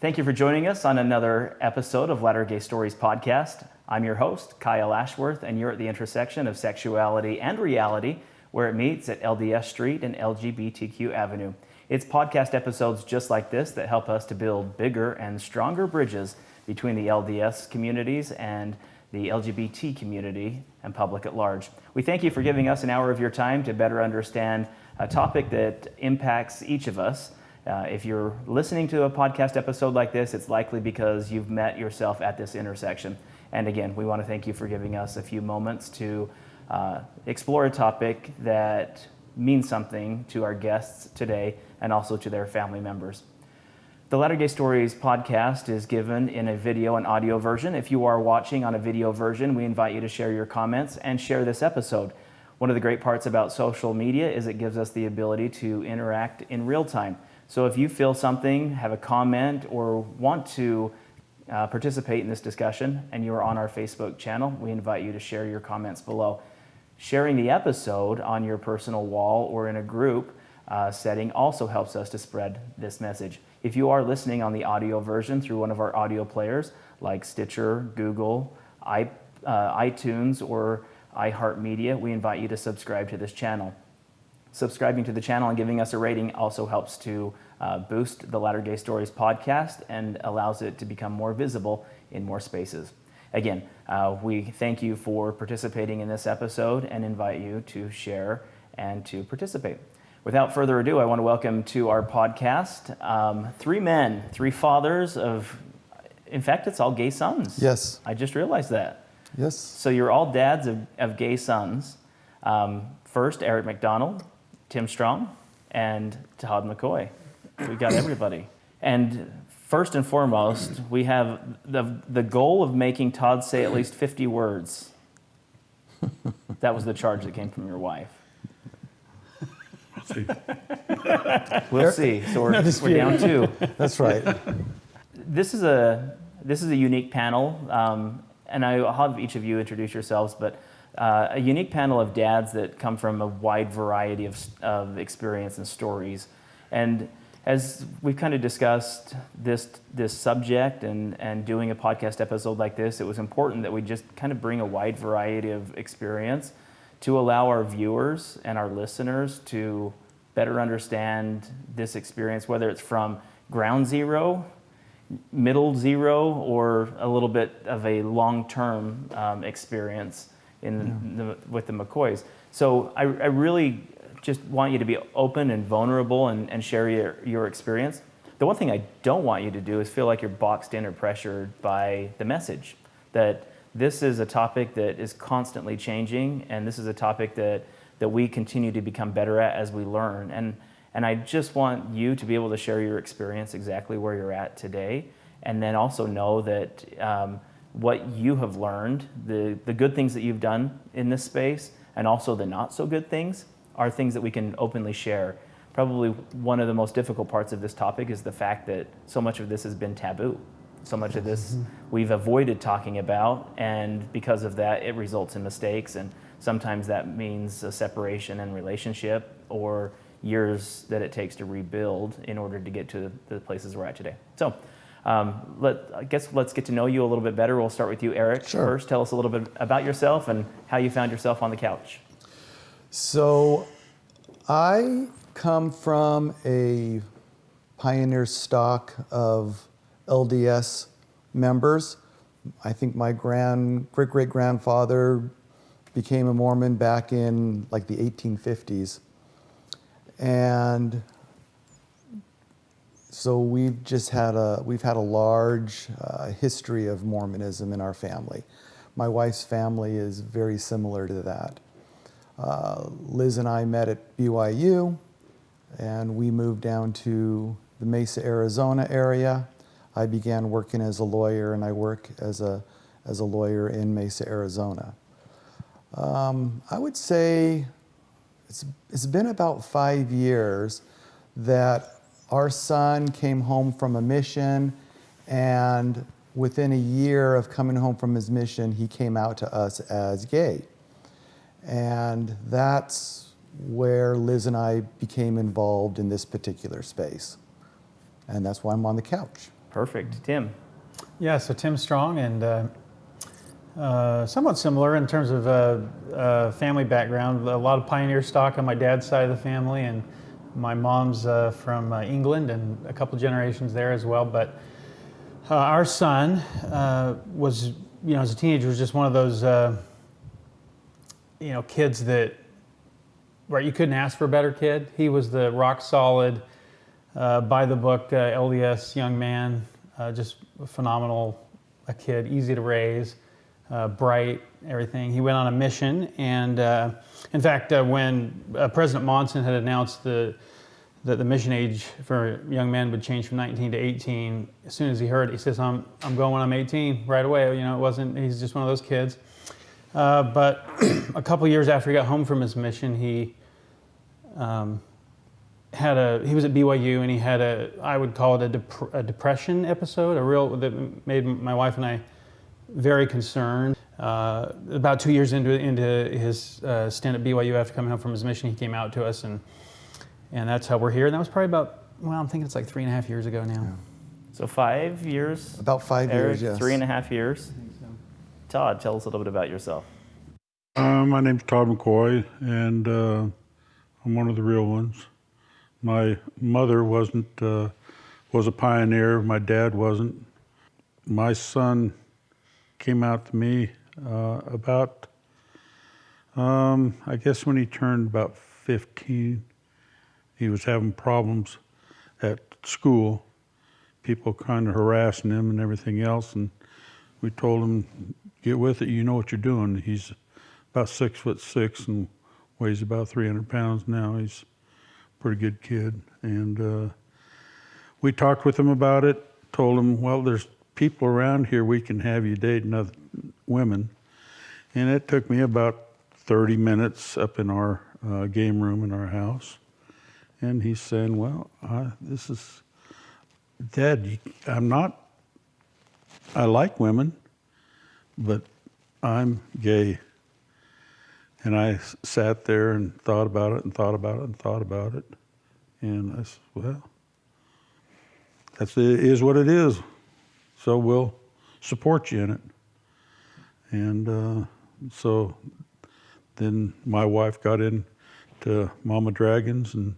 Thank you for joining us on another episode of Latter Gay Stories podcast. I'm your host, Kyle Ashworth, and you're at the intersection of sexuality and reality, where it meets at LDS Street and LGBTQ Avenue. It's podcast episodes just like this that help us to build bigger and stronger bridges between the LDS communities and the LGBT community and public at large. We thank you for giving us an hour of your time to better understand a topic that impacts each of us uh, if you're listening to a podcast episode like this, it's likely because you've met yourself at this intersection. And again, we want to thank you for giving us a few moments to uh, explore a topic that means something to our guests today and also to their family members. The Latter Gay Stories podcast is given in a video and audio version. If you are watching on a video version, we invite you to share your comments and share this episode. One of the great parts about social media is it gives us the ability to interact in real time. So if you feel something, have a comment, or want to uh, participate in this discussion and you're on our Facebook channel, we invite you to share your comments below. Sharing the episode on your personal wall or in a group uh, setting also helps us to spread this message. If you are listening on the audio version through one of our audio players like Stitcher, Google, I, uh, iTunes, or iHeartMedia, we invite you to subscribe to this channel. Subscribing to the channel and giving us a rating also helps to uh, boost the Latter Gay Stories podcast and allows it to become more visible in more spaces. Again, uh, we thank you for participating in this episode and invite you to share and to participate. Without further ado, I want to welcome to our podcast um, three men, three fathers of, in fact, it's all gay sons. Yes. I just realized that. Yes. So you're all dads of, of gay sons. Um, first, Eric McDonald, Tim Strong, and Todd McCoy. We got everybody. And first and foremost, we have the, the goal of making Todd say at least 50 words. That was the charge that came from your wife. we'll see. So we're, we're down two. That's right. This is a this is a unique panel, um, and I'll have each of you introduce yourselves. But uh, a unique panel of dads that come from a wide variety of, of experience and stories. And as we've kind of discussed this, this subject and, and doing a podcast episode like this, it was important that we just kind of bring a wide variety of experience to allow our viewers and our listeners to better understand this experience, whether it's from ground zero, middle zero, or a little bit of a long-term um, experience in yeah. the, with the McCoys. So I, I, really just want you to be open and vulnerable and, and share your, your experience. The one thing I don't want you to do is feel like you're boxed in or pressured by the message. That this is a topic that is constantly changing, and this is a topic that, that we continue to become better at as we learn. And, and I just want you to be able to share your experience exactly where you're at today, and then also know that um, what you have learned, the, the good things that you've done in this space, and also the not so good things are things that we can openly share. Probably one of the most difficult parts of this topic is the fact that so much of this has been taboo. So much of this we've avoided talking about, and because of that, it results in mistakes. And sometimes that means a separation in relationship or years that it takes to rebuild in order to get to the places we're at today. So, um, let, I guess let's get to know you a little bit better. We'll start with you, Eric. Sure. First, tell us a little bit about yourself and how you found yourself on the couch. So, I come from a pioneer stock of LDS members. I think my grand great great grandfather became a Mormon back in like the 1850s. And so we've just had a we've had a large uh, history of Mormonism in our family. My wife's family is very similar to that. Uh, Liz and I met at BYU, and we moved down to the Mesa, Arizona area. I began working as a lawyer, and I work as a as a lawyer in Mesa, Arizona. Um, I would say it's it's been about five years that our son came home from a mission, and within a year of coming home from his mission, he came out to us as gay. And that's where Liz and I became involved in this particular space. And that's why I'm on the couch. Perfect. Tim. Yeah, so Tim Strong and uh, uh, somewhat similar in terms of uh, uh, family background. A lot of pioneer stock on my dad's side of the family, and my mom's uh, from uh, England and a couple generations there as well. But uh, our son uh, was, you know, as a teenager, was just one of those, uh, you know, kids that, right, you couldn't ask for a better kid. He was the rock solid, uh, by the book LDS young man, just phenomenal a kid, easy to raise, uh, bright, everything. He went on a mission, and uh, in fact, uh, when uh, President Monson had announced the that the mission age for young men would change from 19 to 18, as soon as he heard it, he says, "I'm I'm going when I'm 18 right away." You know, it wasn't. He's just one of those kids. Uh, but a couple years after he got home from his mission, he um, had a he was at BYU and he had a I would call it a, dep- a depression episode, a real that made my wife and I very concerned. Uh, about two years into into his uh, stint at BYU after coming home from his mission, he came out to us and and that's how we're here. And that was probably about well, I'm thinking it's like three and a half years ago now. So five years. About five Eric, years, yes. Three and a half years. Todd, tell us a little bit about yourself. Uh, my name's Todd McCoy, and uh, I'm one of the real ones. My mother wasn't uh, was a pioneer. My dad wasn't. My son came out to me uh, about, um, I guess, when he turned about 15. He was having problems at school, people kind of harassing him and everything else, and we told him, "Get with it. You know what you're doing." He's about six foot six and weighs about 300 pounds now. He's a pretty good kid. And uh, we talked with him about it, told him, well, there's people around here we can have you dating other women. And it took me about 30 minutes up in our uh, game room in our house. And he's saying, well, I, this is, Dad, I'm not, I like women, but I'm gay. And I sat there and thought about it and thought about it and thought about it. And I said, well, that's it is what it is. So we'll support you in it. And uh, so then my wife got into Mama Dragons and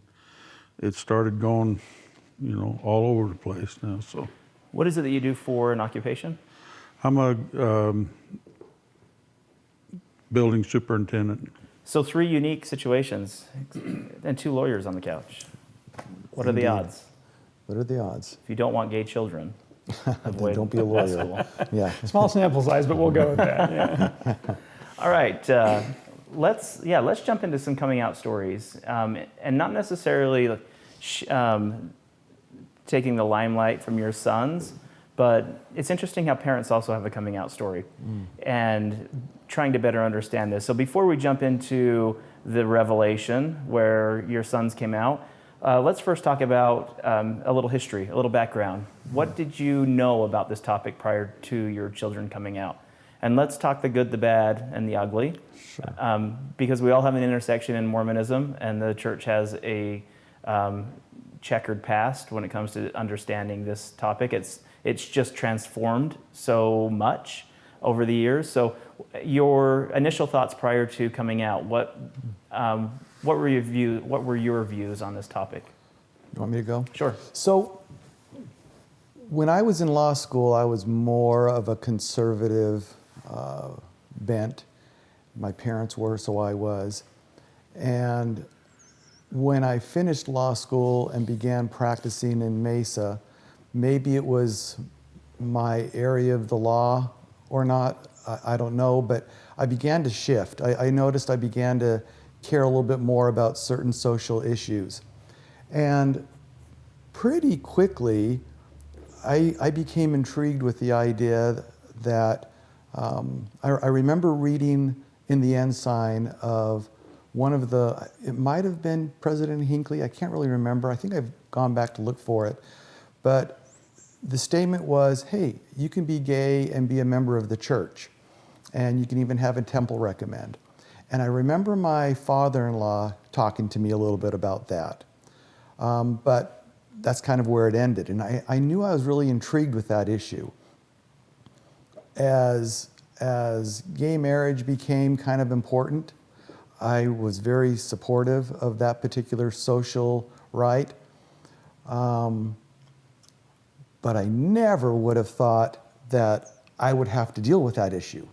it started going, you know, all over the place now. So What is it that you do for an occupation? I'm a um, building superintendent. So three unique situations and two lawyers on the couch. What are the odds? What are the odds? If you don't want gay children, Then avoid don't be a law lawyer. Yeah. Small sample size, but we'll go with that. Yeah. All right, uh, let's yeah, let's jump into some coming out stories, um, and not necessarily sh- um, taking the limelight from your sons, but it's interesting how parents also have a coming out story, and trying to better understand this. So before we jump into the revelation where your sons came out. Uh, let's first talk about um, a little history, a little background. What did you know about this topic prior to your children coming out? And let's talk the good, the bad, and the ugly. Um, because we all have an intersection in Mormonism, and the church has a um, checkered past when it comes to understanding this topic. It's, it's just transformed so much over the years. So, your initial thoughts prior to coming out, what, um, what, were your view, what were your views on this topic? You want me to go? Sure. So, when I was in law school, I was more of a conservative uh, bent. My parents were, so I was. And when I finished law school and began practicing in Mesa, maybe it was my area of the law or not, I, I don't know, but I began to shift. I, I noticed I began to care a little bit more about certain social issues. And pretty quickly, I, I became intrigued with the idea that um, I, I remember reading in the Ensign of one of the, it might have been President Hinckley, I can't really remember. I think I've gone back to look for it. But the statement was hey, you can be gay and be a member of the church, and you can even have a temple recommend. And I remember my father in law talking to me a little bit about that. Um, but that's kind of where it ended. And I, I knew I was really intrigued with that issue. As, as gay marriage became kind of important, I was very supportive of that particular social right. Um, but I never would have thought that I would have to deal with that issue.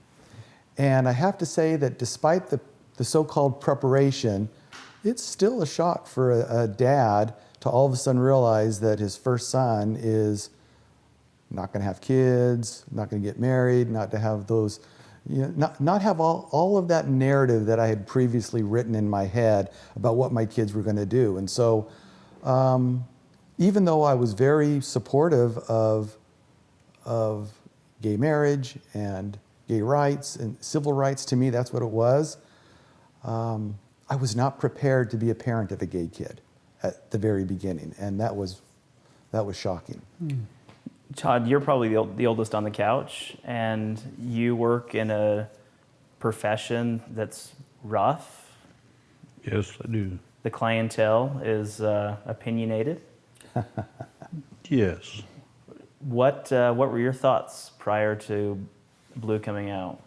And I have to say that despite the, the so called preparation, it's still a shock for a, a, dad to all of a sudden realize that his first son is not going to have kids, not going to get married, not to have those, you know, not, not have all, all of that narrative that I had previously written in my head about what my kids were going to do. And so, um, even though I was very supportive of, of gay marriage and gay rights and civil rights, to me, that's what it was. Um, I was not prepared to be a parent of a gay kid at the very beginning, and that was, that was shocking. Mm. Todd, you're probably the, the oldest on the couch, and you work in a profession that's rough. Yes, I do. The clientele is uh, opinionated. yes. What uh, What were your thoughts prior to Blue coming out?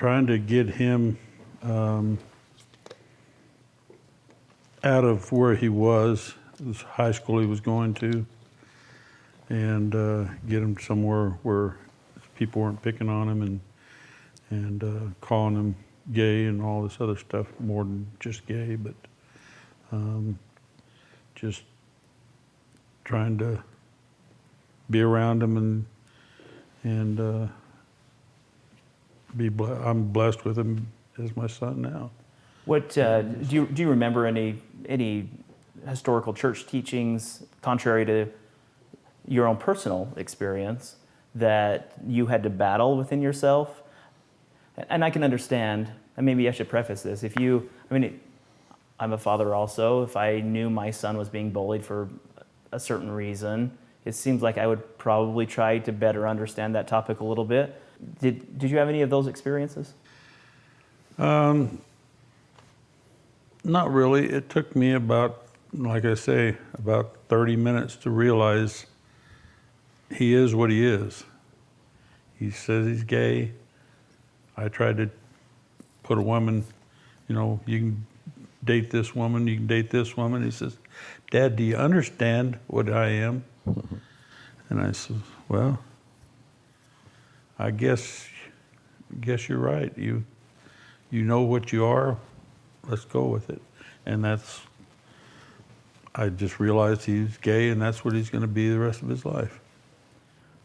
Trying to get him um, out of where he was, this high school he was going to, and uh, get him somewhere where people weren't picking on him and and uh, calling him gay and all this other stuff more than just gay, but um, just trying to be around him and and uh, be I'm blessed with him as my son now. What uh, do you do? You remember any any historical church teachings contrary to your own personal experience that you had to battle within yourself? And I can understand. And maybe I should preface this: if you, I mean, I'm a father also. If I knew my son was being bullied for a certain reason, it seems like I would probably try to better understand that topic a little bit. Did Did you have any of those experiences? Um, not really. It took me about, like I say, about 30 minutes to realize he is what he is. He says he's gay. I tried to put a woman, you know, you can date this woman, you can date this woman. He says, Dad, do you understand what I am? And I said, Well, I guess, guess you're right. You, you know what you are. Let's go with it. And that's, I just realized he's gay, and that's what he's going to be the rest of his life.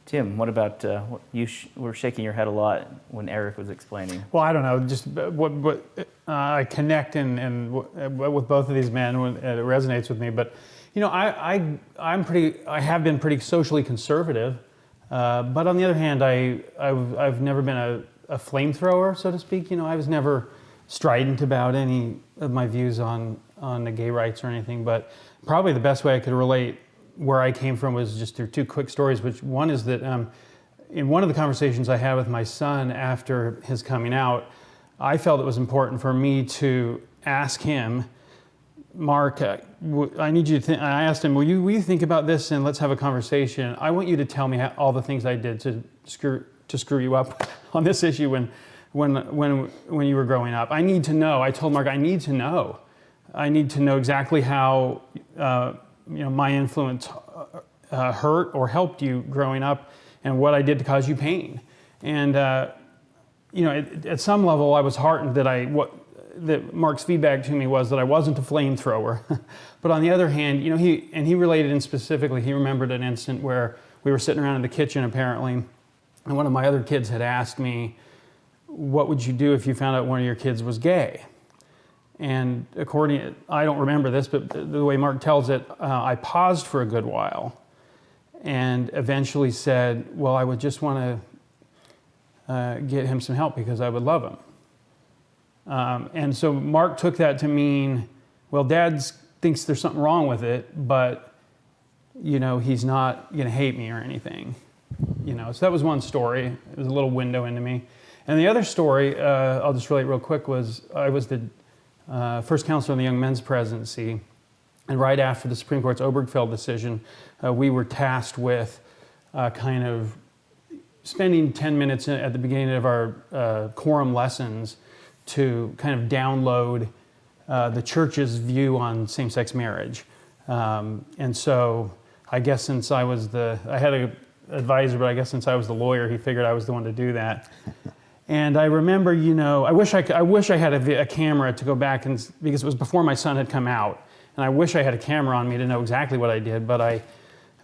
Tim, what about uh, you? Sh- were shaking your head a lot when Eric was explaining. Well, I don't know. Just what what uh, I connect and and w- with both of these men, when, it resonates with me. But you know, I I I'm pretty. I have been pretty socially conservative, uh, but on the other hand, I I've I've never been a, a flamethrower, so to speak. You know, I was never strident about any of my views on on the gay rights or anything. But probably the best way I could relate where I came from was just through two quick stories. Which one is that um, in one of the conversations I had with my son after his coming out, I felt it was important for me to ask him, Mark, uh, I need you to. Th- I asked him, will you, will you think about this and let's have a conversation? I want you to tell me how, all the things I did to screw to screw you up on this issue when when when when you were growing up. I need to know. I told Mark, I need to know. I need to know exactly how. Uh, you know, my influence uh, hurt or helped you growing up and what I did to cause you pain. And, uh, you know, it, at some level, I was heartened that I, what, that Mark's feedback to me was that I wasn't a flamethrower. but on the other hand, you know, he, and he related in specifically, he remembered an instant where we were sitting around in the kitchen apparently, and one of my other kids had asked me, what would you do if you found out one of your kids was gay? And according, I don't remember this, but the way Mark tells it, uh, I paused for a good while and eventually said, Well, I would just want to uh, get him some help because I would love him. Um, and so Mark took that to mean, Well, dad thinks there's something wrong with it, but you know, he's not going to hate me or anything. You know, so that was one story. It was a little window into me. And the other story, uh, I'll just relate real quick, was I was the uh, first counselor in the Young Men's Presidency. And right after the Supreme Court's Obergefell decision, uh, we were tasked with uh, kind of spending 10 minutes at the beginning of our uh, quorum lessons to kind of download uh, the church's view on same sex marriage. Um, and so I guess since I was the, I had an advisor, but I guess since I was the lawyer, he figured I was the one to do that. and I remember, you know, I wish I, I wish I had a, a camera to go back and, because it was before my son had come out. And I wish I had a camera on me to know exactly what I did, but I,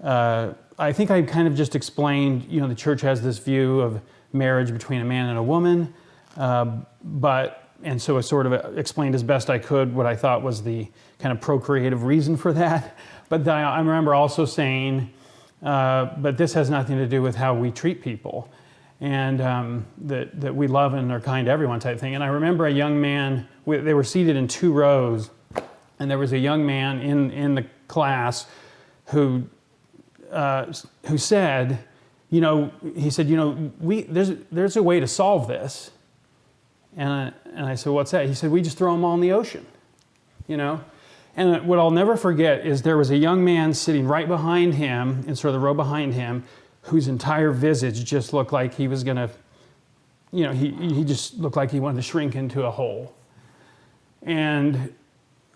uh, I think I kind of just explained, you know, the church has this view of marriage between a man and a woman, uh, but, and so I sort of explained as best I could what I thought was the kind of procreative reason for that. But I, remember also saying, uh, but this has nothing to do with how we treat people and um, that, that we love and are kind to everyone type thing. And I remember a young man, they were seated in two rows, and there was a young man in, in the class who, uh, who said, you know, he said, you know, we, there's, there's a way to solve this. And I, and I said, what's that? He said, we just throw them all in the ocean, you know? And what I'll never forget is there was a young man sitting right behind him, in sort of the row behind him, whose entire visage just looked like he was gonna, you know, he, he just looked like he wanted to shrink into a hole. And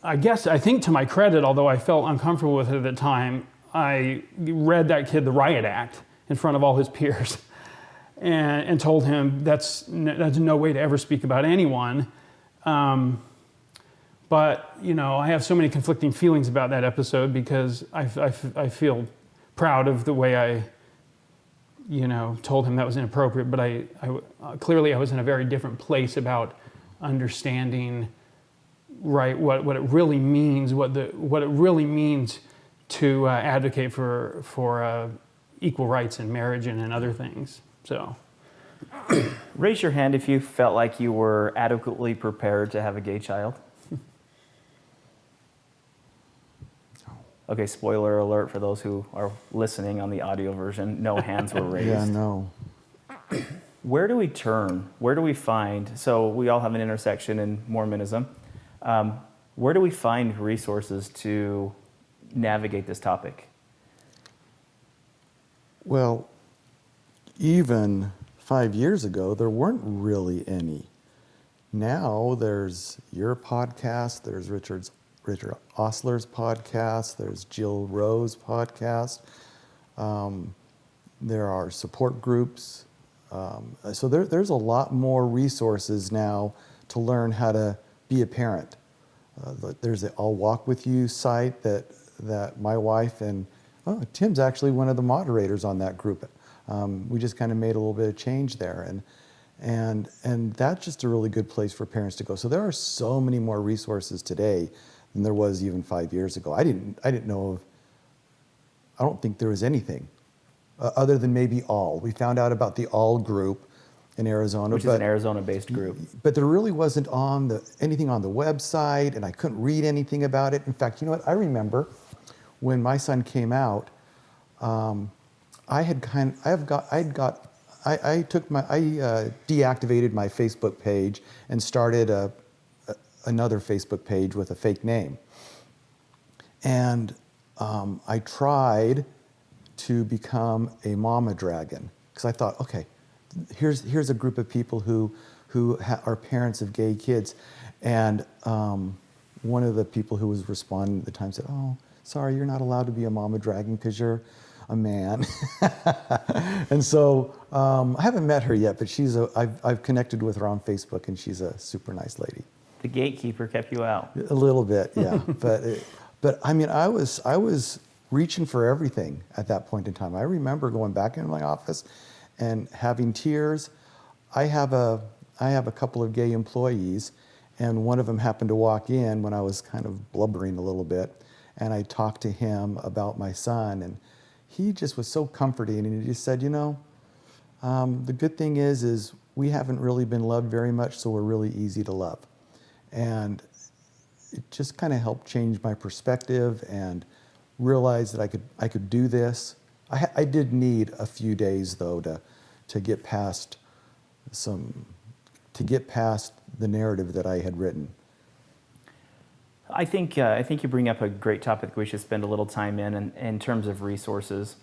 I guess, I think to my credit, although I felt uncomfortable with it at the time, I read that kid the riot act in front of all his peers and, and told him that's, that's no way to ever speak about anyone. Um, but, you know, I have so many conflicting feelings about that episode because I, I, I feel proud of the way I, you know, told him that was inappropriate. But I, I, clearly I was in a very different place about understanding right what, what it really means what the what it really means to uh, advocate for for uh, equal rights in marriage and in other things so raise your hand if you felt like you were adequately prepared to have a gay child. Okay spoiler alert for those who are listening on the audio version no hands were raised. yeah no. Where do we turn? Where do we find so we all have an intersection in mormonism. Um, where do we find resources to navigate this topic? Well, even five years ago, there weren't really any. Now there's your podcast, there's Richard's, Richard Ostler's podcast, there's Jill Rowe's podcast. Um, there are support groups. Um, so there, there's a lot more resources now to learn how to be a parent. Uh, there's the I'll Walk With You site that, that my wife and oh, Tim's actually one of the moderators on that group. Um, we just kind of made a little bit of change there. And, and, and that's just a really good place for parents to go. So there are so many more resources today than there was even five years ago. I didn't, I didn't know of, I don't think there was anything uh, other than maybe All. We found out about the All group in Arizona. Which but, is an Arizona-based group. But there really wasn't on the anything on the website, and I couldn't read anything about it. In fact, you know what? I remember when my son came out, um, I had kind, I have got, I had got, I, I took my, I uh, deactivated my Facebook page and started a, a, another Facebook page with a fake name, and um, I tried to become a mama dragon because I thought, okay, here's, here's a group of people who, who are parents of gay kids. And um, one of the people who was responding at the time said, oh, sorry, you're not allowed to be a mama dragon because you're a man. and so um, I haven't met her yet, but she's a, I've, I've connected with her on Facebook and she's a super nice lady. The gatekeeper kept you out. A little bit, yeah. but, it, but I mean, I was, I was reaching for everything at that point in time. I remember going back into my office and having tears. I have a, I have a couple of gay employees, and one of them happened to walk in when I was kind of blubbering a little bit, and I talked to him about my son, and he just was so comforting, and he just said, you know, um, the good thing is, is we haven't really been loved very much, so we're really easy to love. And it just kind of helped change my perspective and realize that I could, I could do this I, I did need a few days though to, to get past some, to get past the narrative that I had written. I think uh, I think you bring up a great topic we should spend a little time in in, in terms of resources,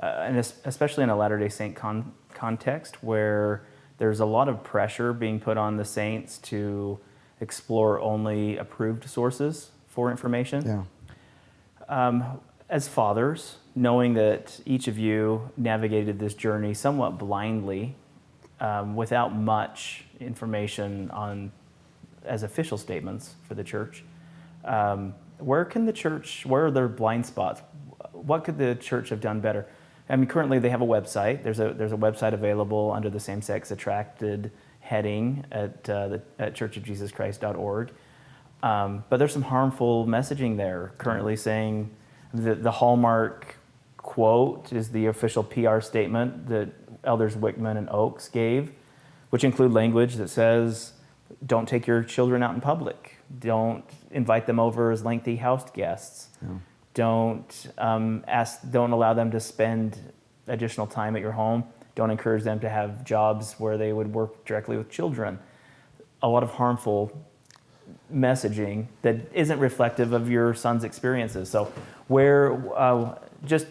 uh, and especially in a Latter Day Saint con- context where there's a lot of pressure being put on the saints to explore only approved sources for information. Yeah. Um, as fathers, knowing that each of you navigated this journey somewhat blindly, um, without much information on as official statements for the church, um, where can the church? Where are their blind spots? What could the church have done better? I mean, currently they have a website. There's a there's a website available under the same-sex attracted heading at uh, the, at churchofjesuschrist.org. Um, but there's some harmful messaging there currently saying the, the hallmark quote is the official PR statement that elders Wickman and Oaks gave, which include language that says, "Don't take your children out in public. Don't invite them over as lengthy house guests. Don't um, ask. Don't allow them to spend additional time at your home. Don't encourage them to have jobs where they would work directly with children. A lot of harmful messaging that isn't reflective of your son's experiences. So, where uh, just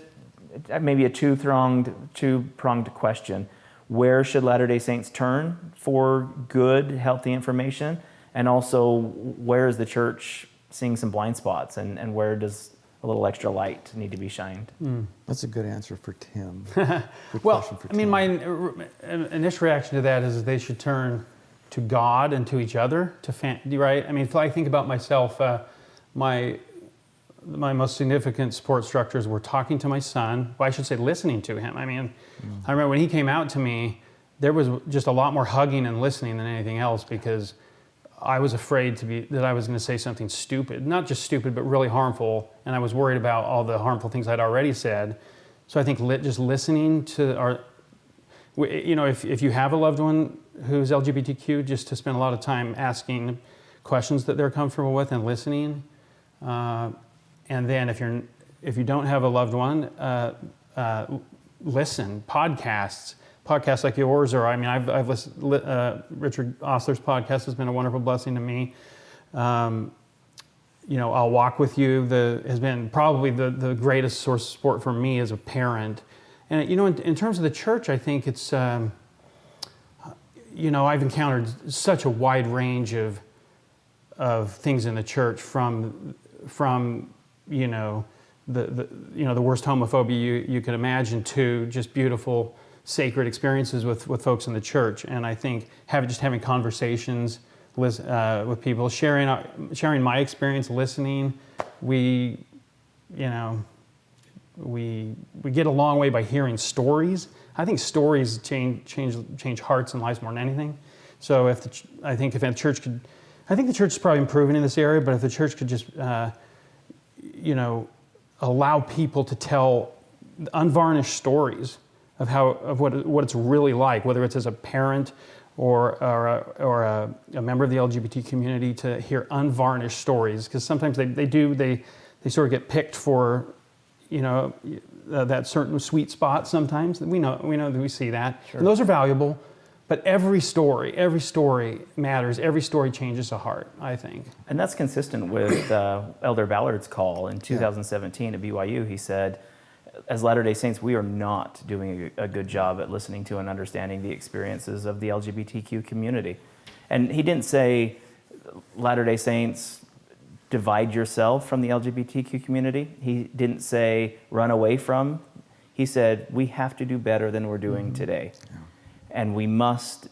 uh, maybe a two-pronged, two-pronged question: Where should Latter-day Saints turn for good, healthy information? And also, where is the church seeing some blind spots, and, and where does a little extra light need to be shined? That's a good answer for Tim. Good Well, question for I mean, my in- in- initial reaction to that is they should turn to God and to each other, to fam- right? I mean, if I think about myself, uh, my my most significant support structures were talking to my son. Well, I should say listening to him. I mean, I remember when he came out to me, there was just a lot more hugging and listening than anything else because I was afraid to be that I was going to say something stupid, not just stupid, but really harmful, and I was worried about all the harmful things I'd already said. So I think just listening to our, you know, if, if you have a loved one who's LGBTQ, just to spend a lot of time asking questions that they're comfortable with and listening. Uh, and then if you're if you don't have a loved one, uh, uh, listen podcasts, podcasts like yours, or I mean, I've I've listened. Uh, Richard Ostler's podcast has been a wonderful blessing to me. Um, you know, I'll walk with you. The has been probably the the greatest source of support for me as a parent. And you know, in, in terms of the church, I think it's. Um, you know, I've encountered such a wide range of of things in the church from from you know the, the you know the worst homophobia you, you could imagine to just beautiful sacred experiences with, with folks in the church and I think having just having conversations uh, with people sharing our, sharing my experience listening we you know we we get a long way by hearing stories. I think stories change change change hearts and lives more than anything. So if the, I think if the church could, I think the church is probably improving in this area. But if the church could just, uh, you know, allow people to tell unvarnished stories of how of what what it's really like, whether it's as a parent or or a, or a, a member of the LGBT community, to hear unvarnished stories. Because sometimes they, they do they they sort of get picked for you know uh, that certain sweet spot sometimes. We know we know that we see that. And those are valuable but every story every story matters. Every story changes a heart i think. And that's consistent with uh, Elder Ballard's call in 2017 at BYU. He said, as Latter day Saints, we are not doing a, a good job at listening to and understanding the experiences of the LGBTQ community. And he didn't say, Latter day Saints, divide yourself from the LGBTQ community. He didn't say, run away from. He said, we have to do better than we're doing mm-hmm. today. And we must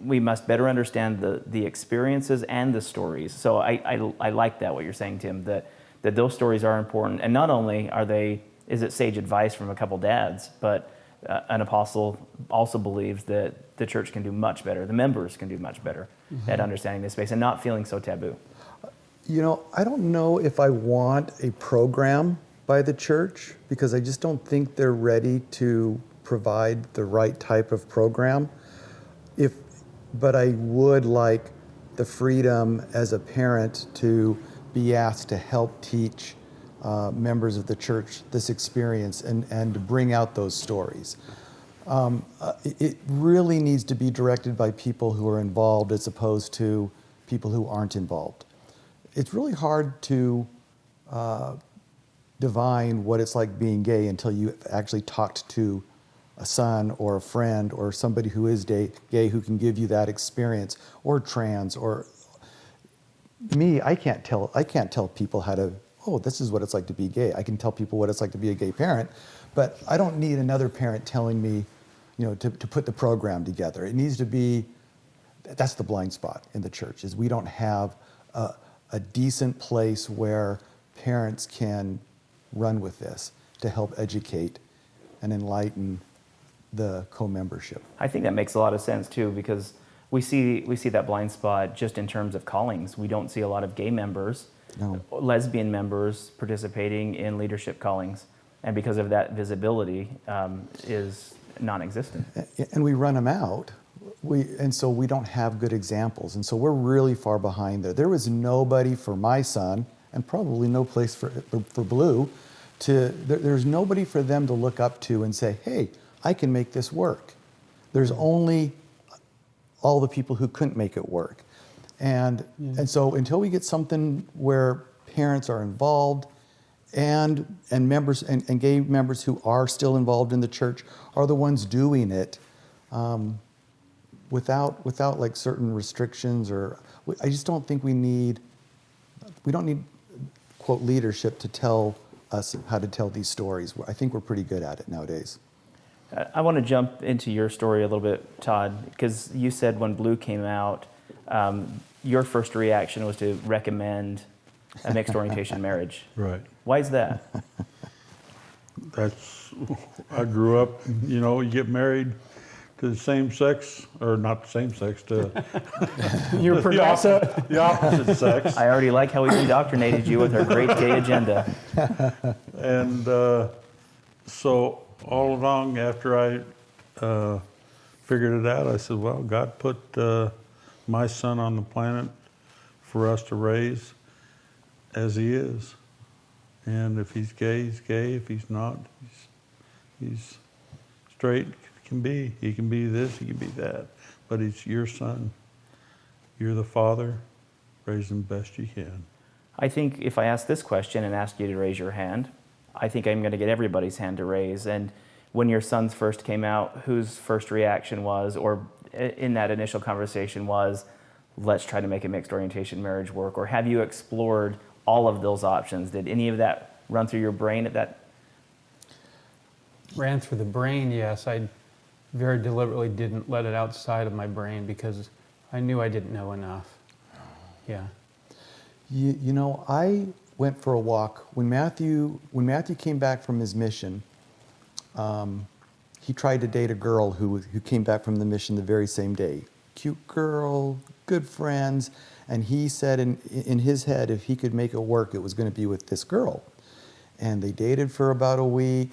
we must better understand the, the experiences and the stories. So I, I, I like that, what you're saying, Tim, that, that those stories are important. And not only are they, is it sage advice from a couple dads, but uh, an apostle also believes that the church can do much better, the members can do much better at understanding this space and not feeling so taboo. You know, I don't know if I want a program by the church because I just don't think they're ready to provide the right type of program. If, but I would like the freedom as a parent to be asked to help teach uh, members of the church this experience and, and to bring out those stories. Um, uh, it- really needs to be directed by people who are involved as opposed to people who aren't involved it's really hard to uh, divine what it's like being gay until you've actually talked to a son or a friend or somebody who is gay, gay who can give you that experience or trans or me i can't tell i can't tell people how to oh this is what it's like to be gay. I can tell people what it's like to be a gay parent but i don't need another parent telling me you know to, to put the program together. It needs to be that's the blind spot in the church is we don't have a, a decent place where parents can run with this to help educate and enlighten the co-membership. I think that makes a lot of sense too because we see we see that blind spot just in terms of callings. We don't see a lot of gay members, No. lesbian members participating in leadership callings, and because of that, visibility um, is non-existent. and we run them out. We, and so we don't have good examples. And so we're really far behind there. There was nobody for my son, and probably no place for, for, for Blue, to, there, there's nobody for them to look up to and say, hey, I can make this work. There's only all the people who couldn't make it work. And, and so until we get something where parents are involved and, and members and, and gay members who are still involved in the church are the ones doing it um, without, without like certain restrictions or, I just don't think we need, we don't need quote leadership to tell us how to tell these stories. I think we're pretty good at it nowadays. I- I want to jump into your story a little bit, Todd, because you said when Blue came out, um, your first reaction was to recommend a mixed orientation marriage. Right. Why is that? That's, I grew up, you know, you get married to the same sex, or not the same sex, to You're the opposite, the opposite sex. I already like how we've indoctrinated you with our great gay agenda. And uh, so all along after I uh, figured it out, I said, well, God put uh, my son on the planet for us to raise as he is. And if he's gay, he's gay. If he's not, he's, he's straight, can be. He can be this, he can be that. But he's your son. You're the father. Raise him best you can. I think if I ask this question and ask you to raise your hand, I think I'm going to get everybody's hand to raise. And when your sons first came out, whose first reaction was, or in that initial conversation was, let's try to make a mixed orientation marriage work? Or have you explored all of those options? Did any of that run through your brain at that? Ran through the brain, yes. I very deliberately didn't let it outside of my brain because I knew I didn't know enough. Yeah. You, you know, I went for a walk when Matthew when Matthew came back from his mission. Um, he tried to date a girl who who came back from the mission the very same day. Cute girl, good friends, and he said in in his head if he could make it work, it was going to be with this girl. And they dated for about a week,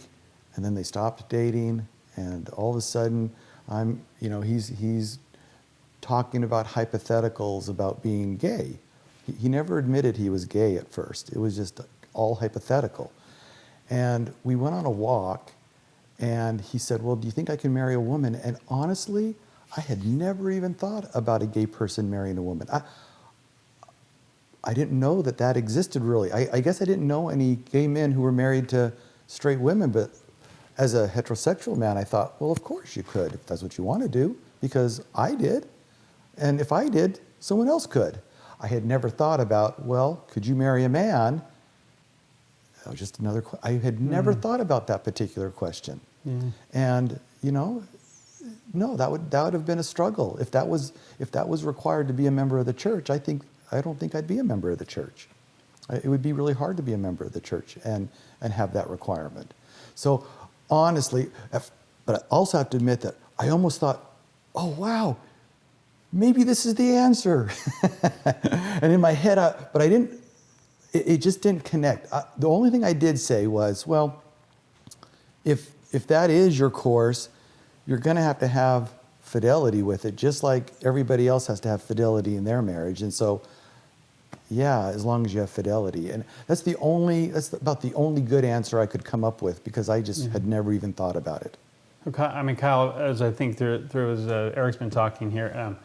and then they stopped dating. And all of a sudden, I'm you know he's he's talking about hypotheticals about being gay. He, he never admitted he was gay at first. It was just all hypothetical. And we went on a walk, and he said, Well, do you think I can marry a woman? And honestly, I had never even thought about a gay person marrying a woman. I, I didn't know that that existed really. I, I guess I didn't know any gay men who were married to straight women, but as a heterosexual man, I thought, well, of course you could if that's what you want to do, because I did. And if I did, someone else could. I had never thought about, well, could you marry a man? That was just another. I had never hmm. thought about that particular question. And you know, no, that would that would have been a struggle if that was if that was required to be a member of the church. I think I don't think I'd be a member of the church. It would be really hard to be a member of the church and and have that requirement. So honestly, but I also have to admit that I almost thought, oh wow, maybe this is the answer. and in my head, I, but I didn't. It, it just didn't connect. I, the only thing I did say was, well, if if that is your course, you're going to have to have fidelity with it, just like everybody else has to have fidelity in their marriage. And so, yeah, as long as you have fidelity, and that's the only that's about the only good answer I could come up with because I just had never even thought about it. Okay, I mean, Kyle, as I think through, through as uh, Eric's been talking here, um,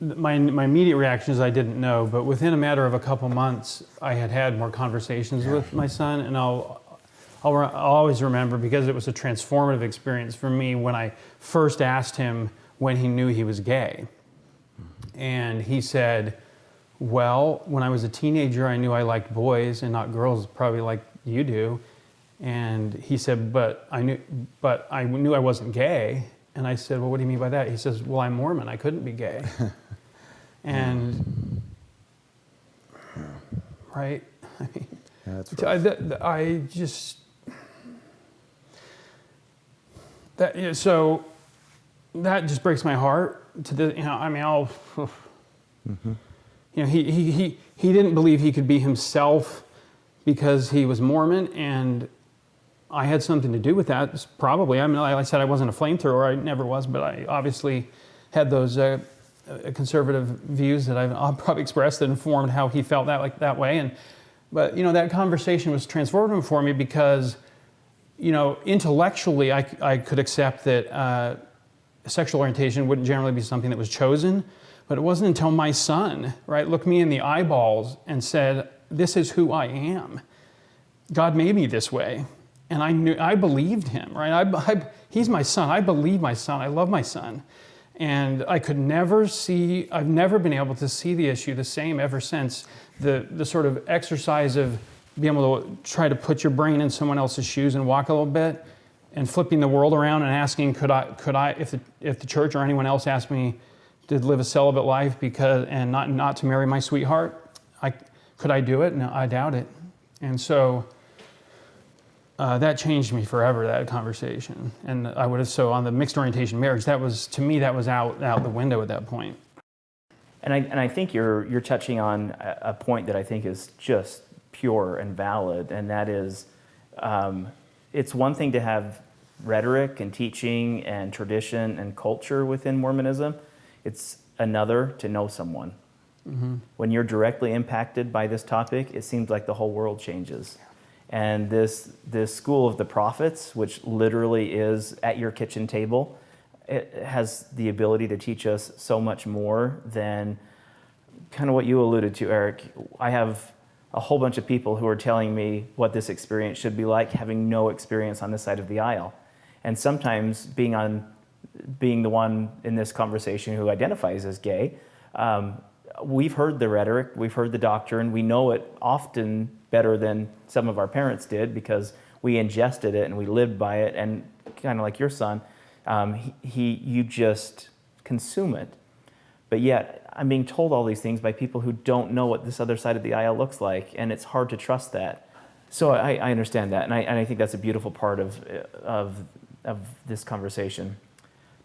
my, my immediate reaction is I didn't know, but within a matter of a couple months, I had had more conversations with my son, and I'll, I'll, re- I'll always remember because it was a transformative experience for me when I first asked him when he knew he was gay. And he said, Well, when I was a teenager, I knew I liked boys and not girls, probably like you do. And he said, But I knew, but I knew I wasn't gay. And I said, Well, what do you mean by that? He says, Well, I'm Mormon. I couldn't be gay. and, hmm. right? I mean, Yeah, I, rough. th- th- I just that yeah, so that just breaks my heart. To the you know, I mean, I'll you know, he, he he he didn't believe he could be himself because he was Mormon, and I had something to do with that. Probably, I mean, like I said, I wasn't a flamethrower. I never was, but I obviously had those. Uh, uh, conservative views that I've, I've probably expressed that informed how he felt that like that way, and but you know that conversation was transformative for me because you know, intellectually, I, I could accept that uh, sexual orientation wouldn't generally be something that was chosen, but it wasn't until my son, right, looked me in the eyeballs and said, "This is who I am. God made me this way," and I knew I believed him, right? I, I, he's my son. I believe my son. I love my son, and I could never see. I've never been able to see the issue the same ever since the the sort of exercise of being able to try to put your brain in someone else's shoes and walk a little bit and flipping the world around and asking could i could i if the, if the church or anyone else asked me to live a celibate life because and not not to marry my sweetheart i could i do it? No i doubt it. And so uh, that changed me forever that conversation. And i would have so on the mixed orientation marriage that was to me that was out out the window at that point. And I, and I think you're, you're touching on a, a point that I think is just pure and valid, and that is um, it's one thing to have rhetoric and teaching and tradition and culture within Mormonism, it's another to know someone. When you're directly impacted by this topic, it seems like the whole world changes. And this, this school of the prophets, which literally is at your kitchen table, it has the ability to teach us so much more than kind of what you alluded to, Eric. I have a whole bunch of people who are telling me what this experience should be like, having no experience on this side of the aisle. And sometimes being on, being the one in this conversation who identifies as gay, um, we've heard the rhetoric, we've heard the doctrine, we know it often better than some of our parents did because we ingested it and we lived by it. And kind of like your son, um, he, he, you just consume it. But yet, I'm being told all these things by people who don't know what this other side of the aisle looks like, and it's hard to trust that. So I, I understand that, and I, and I think that's a beautiful part of, of, of this conversation.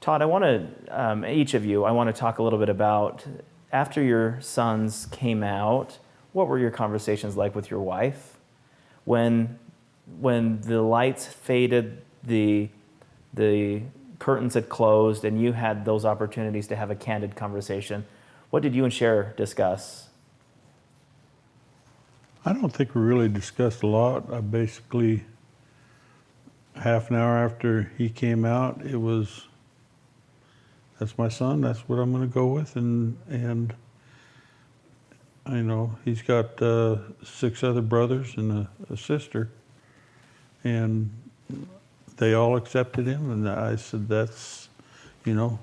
Todd, I want to, um, each of you, I want to talk a little bit about after your sons came out, what were your conversations like with your wife? When, when the lights faded, the, the curtains had closed, and you had those opportunities to have a candid conversation, what did you and Cher discuss? I don't think we really discussed a lot. I basically, half an hour after he came out, it was, that's my son. That's what I'm going to go with, and and I know he's got uh, six other brothers and a, a sister, and they all accepted him. And I said, that's, you know,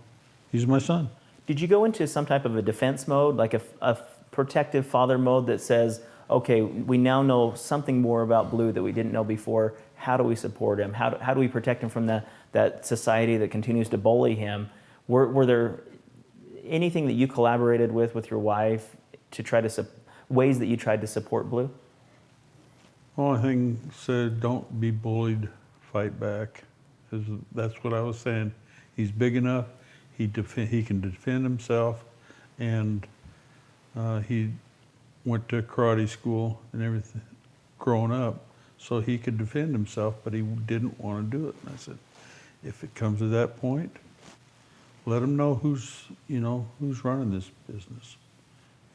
he's my son. Did you go into some type of a defense mode, like a, a protective father mode that says, okay, we now know something more about Blue that we didn't know before. How do we support him? How do, how do we protect him from the, that society that continues to bully him? Were, were there anything that you collaborated with with your wife to try to, ways that you tried to support Blue? Only thing said, don't be bullied, fight back. that's what I was saying. He's big enough, he defen he can defend himself, and uh, he went to karate school and everything, growing up, so he could defend himself, but he didn't want to do it. And I said, if it comes to that point, let him know who's, you know, who's running this business.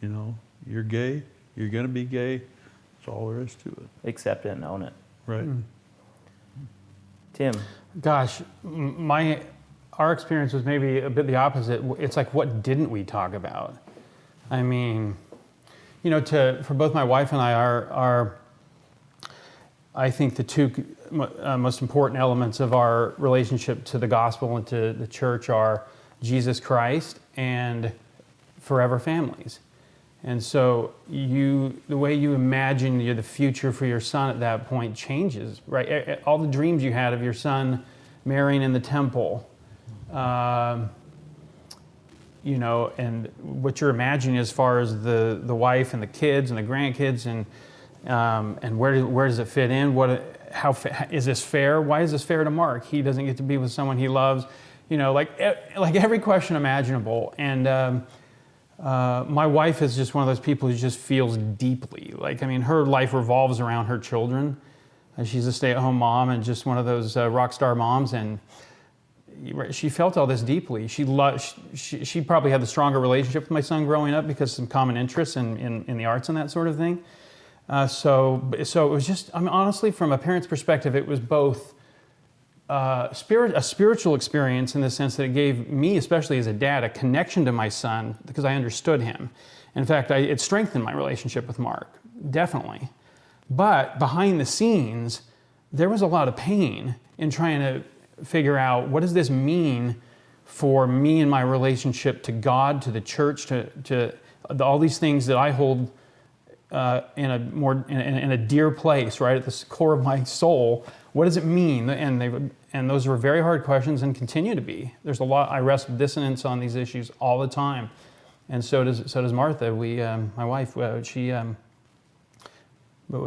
You know, you're gay, you're gonna be gay, that's all there is to it. Accept it and own it. Right. Tim, Gosh, my our experience was maybe a bit the opposite. It's like, what didn't we talk about? I mean, you know, to for both my wife and I, our, our I think the two uh, most important elements of our relationship to the gospel and to the church are Jesus Christ and forever families. And so you, the way you imagine the future for your son at that point changes, right? All the dreams you had of your son marrying in the temple, um, you know, and what you're imagining as far as the, the wife and the kids and the grandkids and, um, and where, where does it fit in? What, how, is this fair? Why is this fair to Mark? He doesn't get to be with someone he loves, you know, like, like every question imaginable. And, um, uh, my wife is just one of those people who just feels deeply. Like, I mean, her life revolves around her children. Uh, she's a stay at home mom and just one of those uh, rock star moms. And she felt all this deeply. She, loved, she, she, probably had the stronger relationship with my son growing up because some common interests in, in, in the arts and that sort of thing. Uh, so, so it was just, I mean, honestly, from a parent's perspective, it was both uh, spirit, a spiritual experience in the sense that it gave me, especially as a dad, a connection to my son because I understood him. In fact, I, it strengthened my relationship with Mark, definitely. But behind the scenes, there was a lot of pain in trying to figure out what does this mean for me and my relationship to God, to the church, to, to all these things that I hold uh, in a more in, in, a dear place, right at the core of my soul. What does it mean? And they and those were very hard questions and continue to be. There's a lot. I wrestle dissonance on these issues all the time, and so does so does Martha. We, um, my wife, uh, she, um,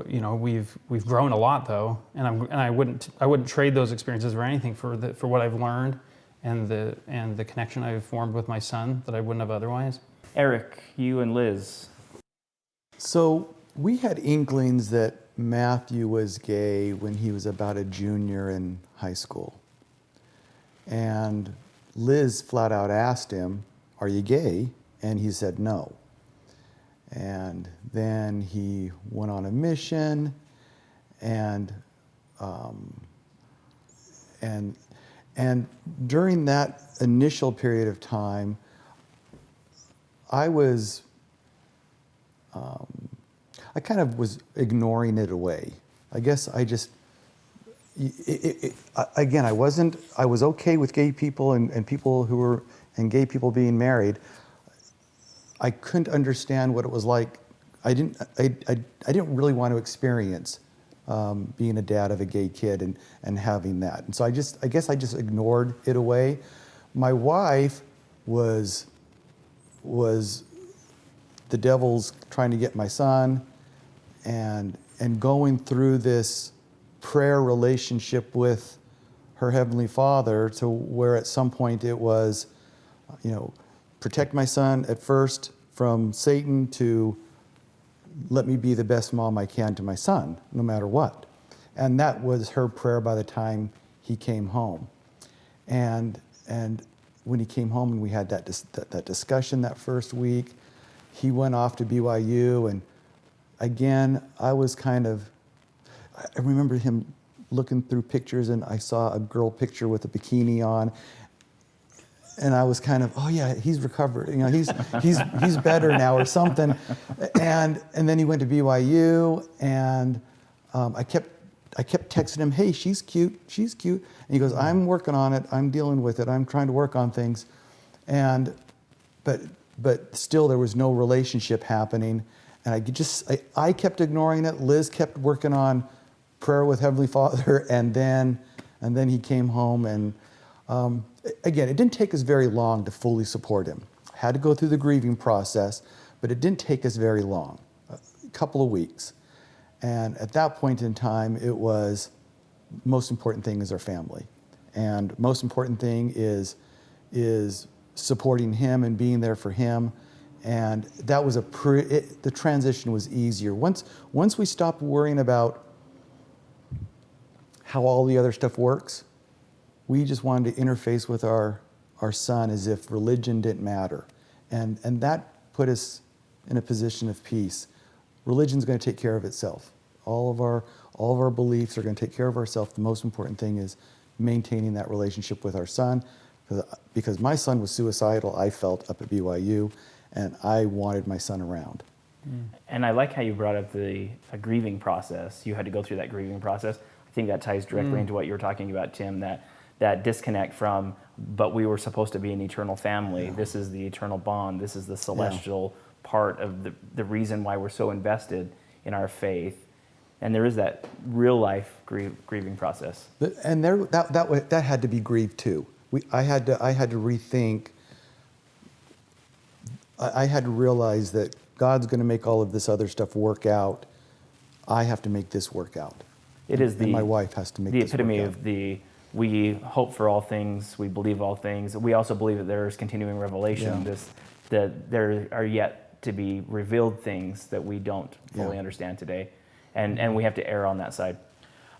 you know, we've we've grown a lot though, and I'm and I wouldn't I wouldn't trade those experiences for anything for the for what I've learned, and the and the connection I've formed with my son that I wouldn't have otherwise. Eric, you and Liz. So we had inklings that Matthew was gay when he was about a junior in high school. And Liz flat out asked him, Are you gay? And he said no. And then he went on a mission and um, and and during that initial period of time, I was um, I kind of was ignoring it away. I guess I just, it, it, it, again, I wasn't, I was okay with gay people and, and people who were, and gay people being married. I couldn't understand what it was like. I didn't, I, I, I didn't really want to experience um, being a dad of a gay kid and, and having that. And so I just, I guess I just ignored it away. My wife was, was the devil's trying to get my son and, and going through this prayer relationship with her Heavenly Father to where at some point it was, you know, protect my son at first from Satan to let me be the best mom I can to my son, no matter what. And that was her prayer by the time he came home. And, and when he came home and we had that, that, that discussion that first week, he went off to BYU and again, I was kind of, I remember him looking through pictures and I saw a girl picture with a bikini on. And I was kind of, oh yeah, he's recovered. You know, he's he's he's better now or something. And and then he went to BYU, and um, I kept I kept texting him, hey, she's cute, she's cute. And he goes, I'm working on it. I'm dealing with it. I'm trying to work on things. And but but still, there was no relationship happening. And I just, I, I kept ignoring it. Liz kept working on prayer with Heavenly Father, and then, and then he came home. And um, again, it didn't take us very long to fully support him. Had to go through the grieving process, but it didn't take us very long, a couple of weeks. And at that point in time, it was most important thing is our family, and most important thing is is supporting him and being there for him and that was a pre, it, the transition was easier. Once, once we stopped worrying about how all the other stuff works, we just wanted to interface with our, our son as if religion didn't matter. And, and that put us in a position of peace. Religion's going to take care of itself. All of our, all of our beliefs are going to take care of ourselves. The most important thing is maintaining that relationship with our son, Because, because my son was suicidal, I felt up at BYU, and I wanted my son around. Mm. And I like how you brought up the a grieving process. You had to go through that grieving process. I think that ties directly mm. into what you were talking about, Tim. That that disconnect from, but we were supposed to be an eternal family. This is the eternal bond. This is the celestial part of the the reason why we're so invested in our faith. And there is that real life grie- grieving process. But- And there, that, that, that had to be grieved too. We, I, had to, I had to rethink, I, I had to realize that God's going to make all of this other stuff work out. I have to make this work out. It is the and my wife has to make the this work epitome of the we hope for all things, we believe all things. We also believe that there is continuing revelation. Yeah. This that there are yet to be revealed things that we don't fully Yeah. understand today, and and we have to err on that side.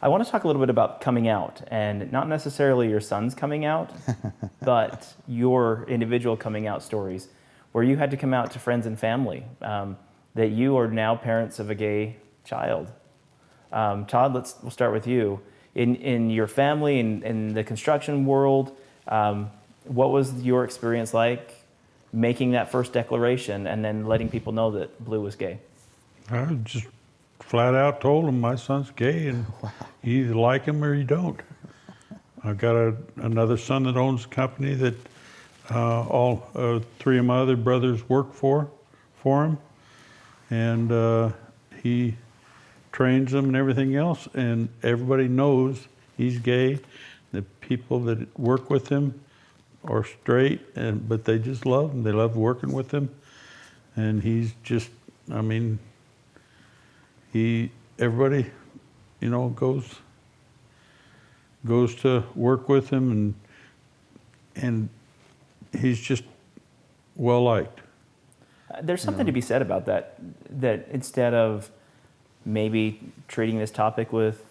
I want to talk a little bit about coming out, and not necessarily your son's coming out, but your individual coming out stories, where you had to come out to friends and family um, that you are now parents of a gay child. Um, Todd, let's we'll start with you. In in your family in, in the construction world, um, what was your experience like making that first declaration and then letting people know that Blue was gay? I just flat out told him my son's gay and you either like him or you don't. I've got a, another son that owns a company that uh, all uh, three of my other brothers work for, for him. And uh, he trains them and everything else. And everybody knows he's gay. The people that work with him are straight, and but they just love him. They love working with him. And he's just, I mean, he everybody you know goes goes to work with him and and he's just well liked Uh, There's something to be said about that. That instead of maybe treating this topic with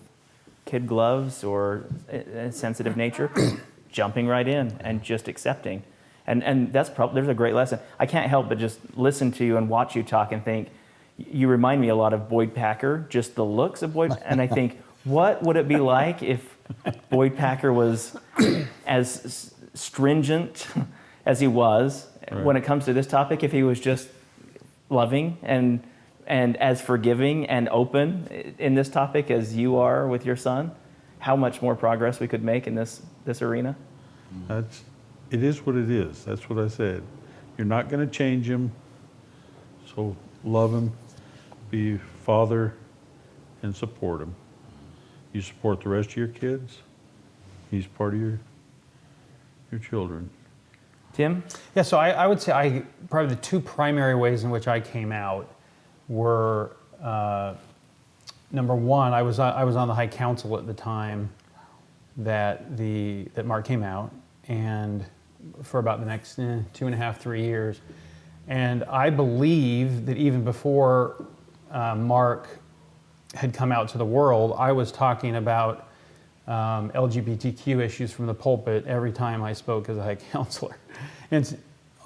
kid gloves or a sensitive nature, jumping right in and just accepting. And, and that's probably, there's a great lesson. I can't help but just listen to you and watch you talk and think, you remind me a lot of Boyd Packer, just the looks of Boyd. And I think, what would it be like if Boyd Packer was as stringent as he was when it comes to this topic, if he was just loving and and as forgiving and open in this topic as you are with your son, how much more progress we could make in this this arena. that's it is what it is. That's what i said. You're not going to change him. So love him be father and support him. You support the rest of your kids. He's part of your your children. Tim, Yeah, so I, I would say I probably the two primary ways in which I came out were uh, number one, I was I was on the High Council at the time that the that Mark came out, and for about the next eh, two and a half three years, and I believe that even before uh, Mark had come out to the world, I was talking about um, LGBTQ issues from the pulpit every time I spoke as a high counselor. And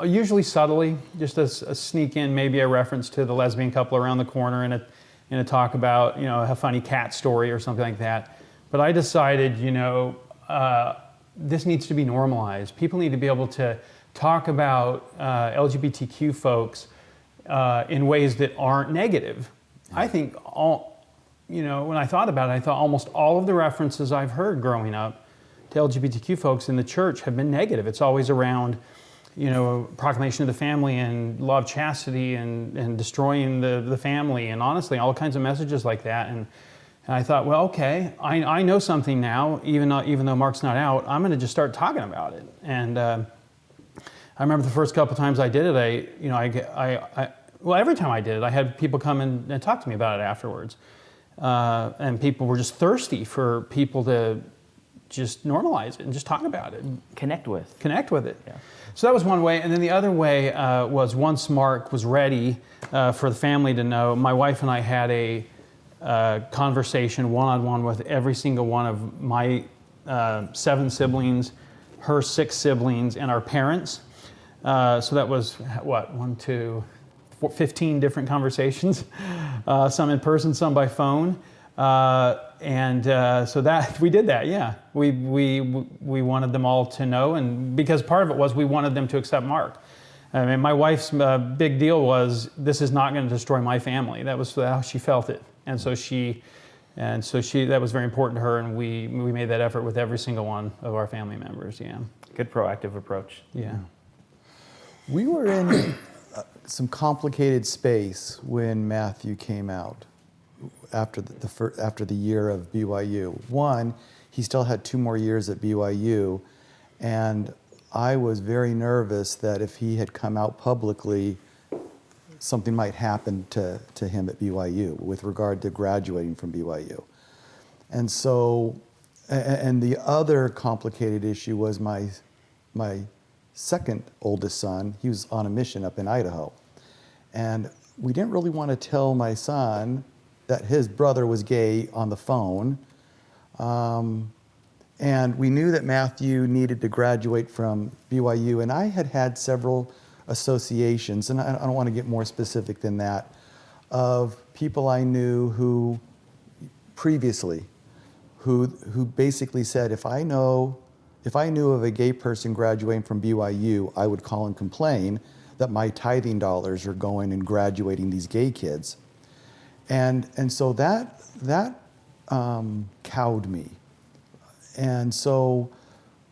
usually subtly, just a sneak in, maybe a reference to the lesbian couple around the corner in a, in a talk about, you know, a funny cat story or something like that. But I decided, you know, uh, this needs to be normalized. People need to be able to talk about uh, LGBTQ folks uh, in ways that aren't negative. I think all, you know, when I thought about it, I thought almost all of the references I've heard growing up to LGBTQ folks in the church have been negative. It's always around, you know, proclamation of the family and law of chastity and, and destroying the, the family and honestly, all kinds of messages like that. And, and I thought, well, okay, I, I know something now, even, though- even though Mark's not out, I'm going to just start talking about it. And uh, I remember the first couple times I did it, I, you know, I, I, I well, every time I did it, I had people come and, and talk to me about it afterwards. Uh, and people were just thirsty for people to just normalize it and just talk about it and connect with. connect with it. Yeah. So that was one way. And then the other way uh, was once Mark was ready uh, for the family to know, my wife and I had a uh, conversation one on one with every single one of my uh, seven siblings, her six siblings, and our parents. Uh, so that was what, one, two, four, 15 different conversations, uh, some in person, some by phone. Uh, and uh, so that we did that, yeah. We, we, we wanted them all to know, and because part of it was we wanted them to accept Mark. I mean, my wife's uh, big deal was this is not going to destroy my family. That was how she felt it, and so she, and so she that was very important to her, and we we made that effort with every single one of our family members. Yeah, Good proactive approach. yeah. We were in uh, some complicated space when Matthew came out after the, the fir- after the year of BYU. One, he still had two more years at BYU, and I was very nervous that if he had come out publicly, something might happen to, to him at BYU with regard to graduating from BYU. And so, and the other complicated issue was my, my second oldest son, he was on a mission up in Idaho. And we didn't really want to tell my son that his brother was gay on the phone. Um, and we knew that Matthew needed to graduate from BYU, and I had had several associations, and I I don't want to get more specific than that, of people I knew who previously, who, who basically said, if I know, if I knew of a gay person graduating from BYU, I would call and complain that my tithing dollars are going and graduating these gay kids. And, and so that, that um, cowed me. And so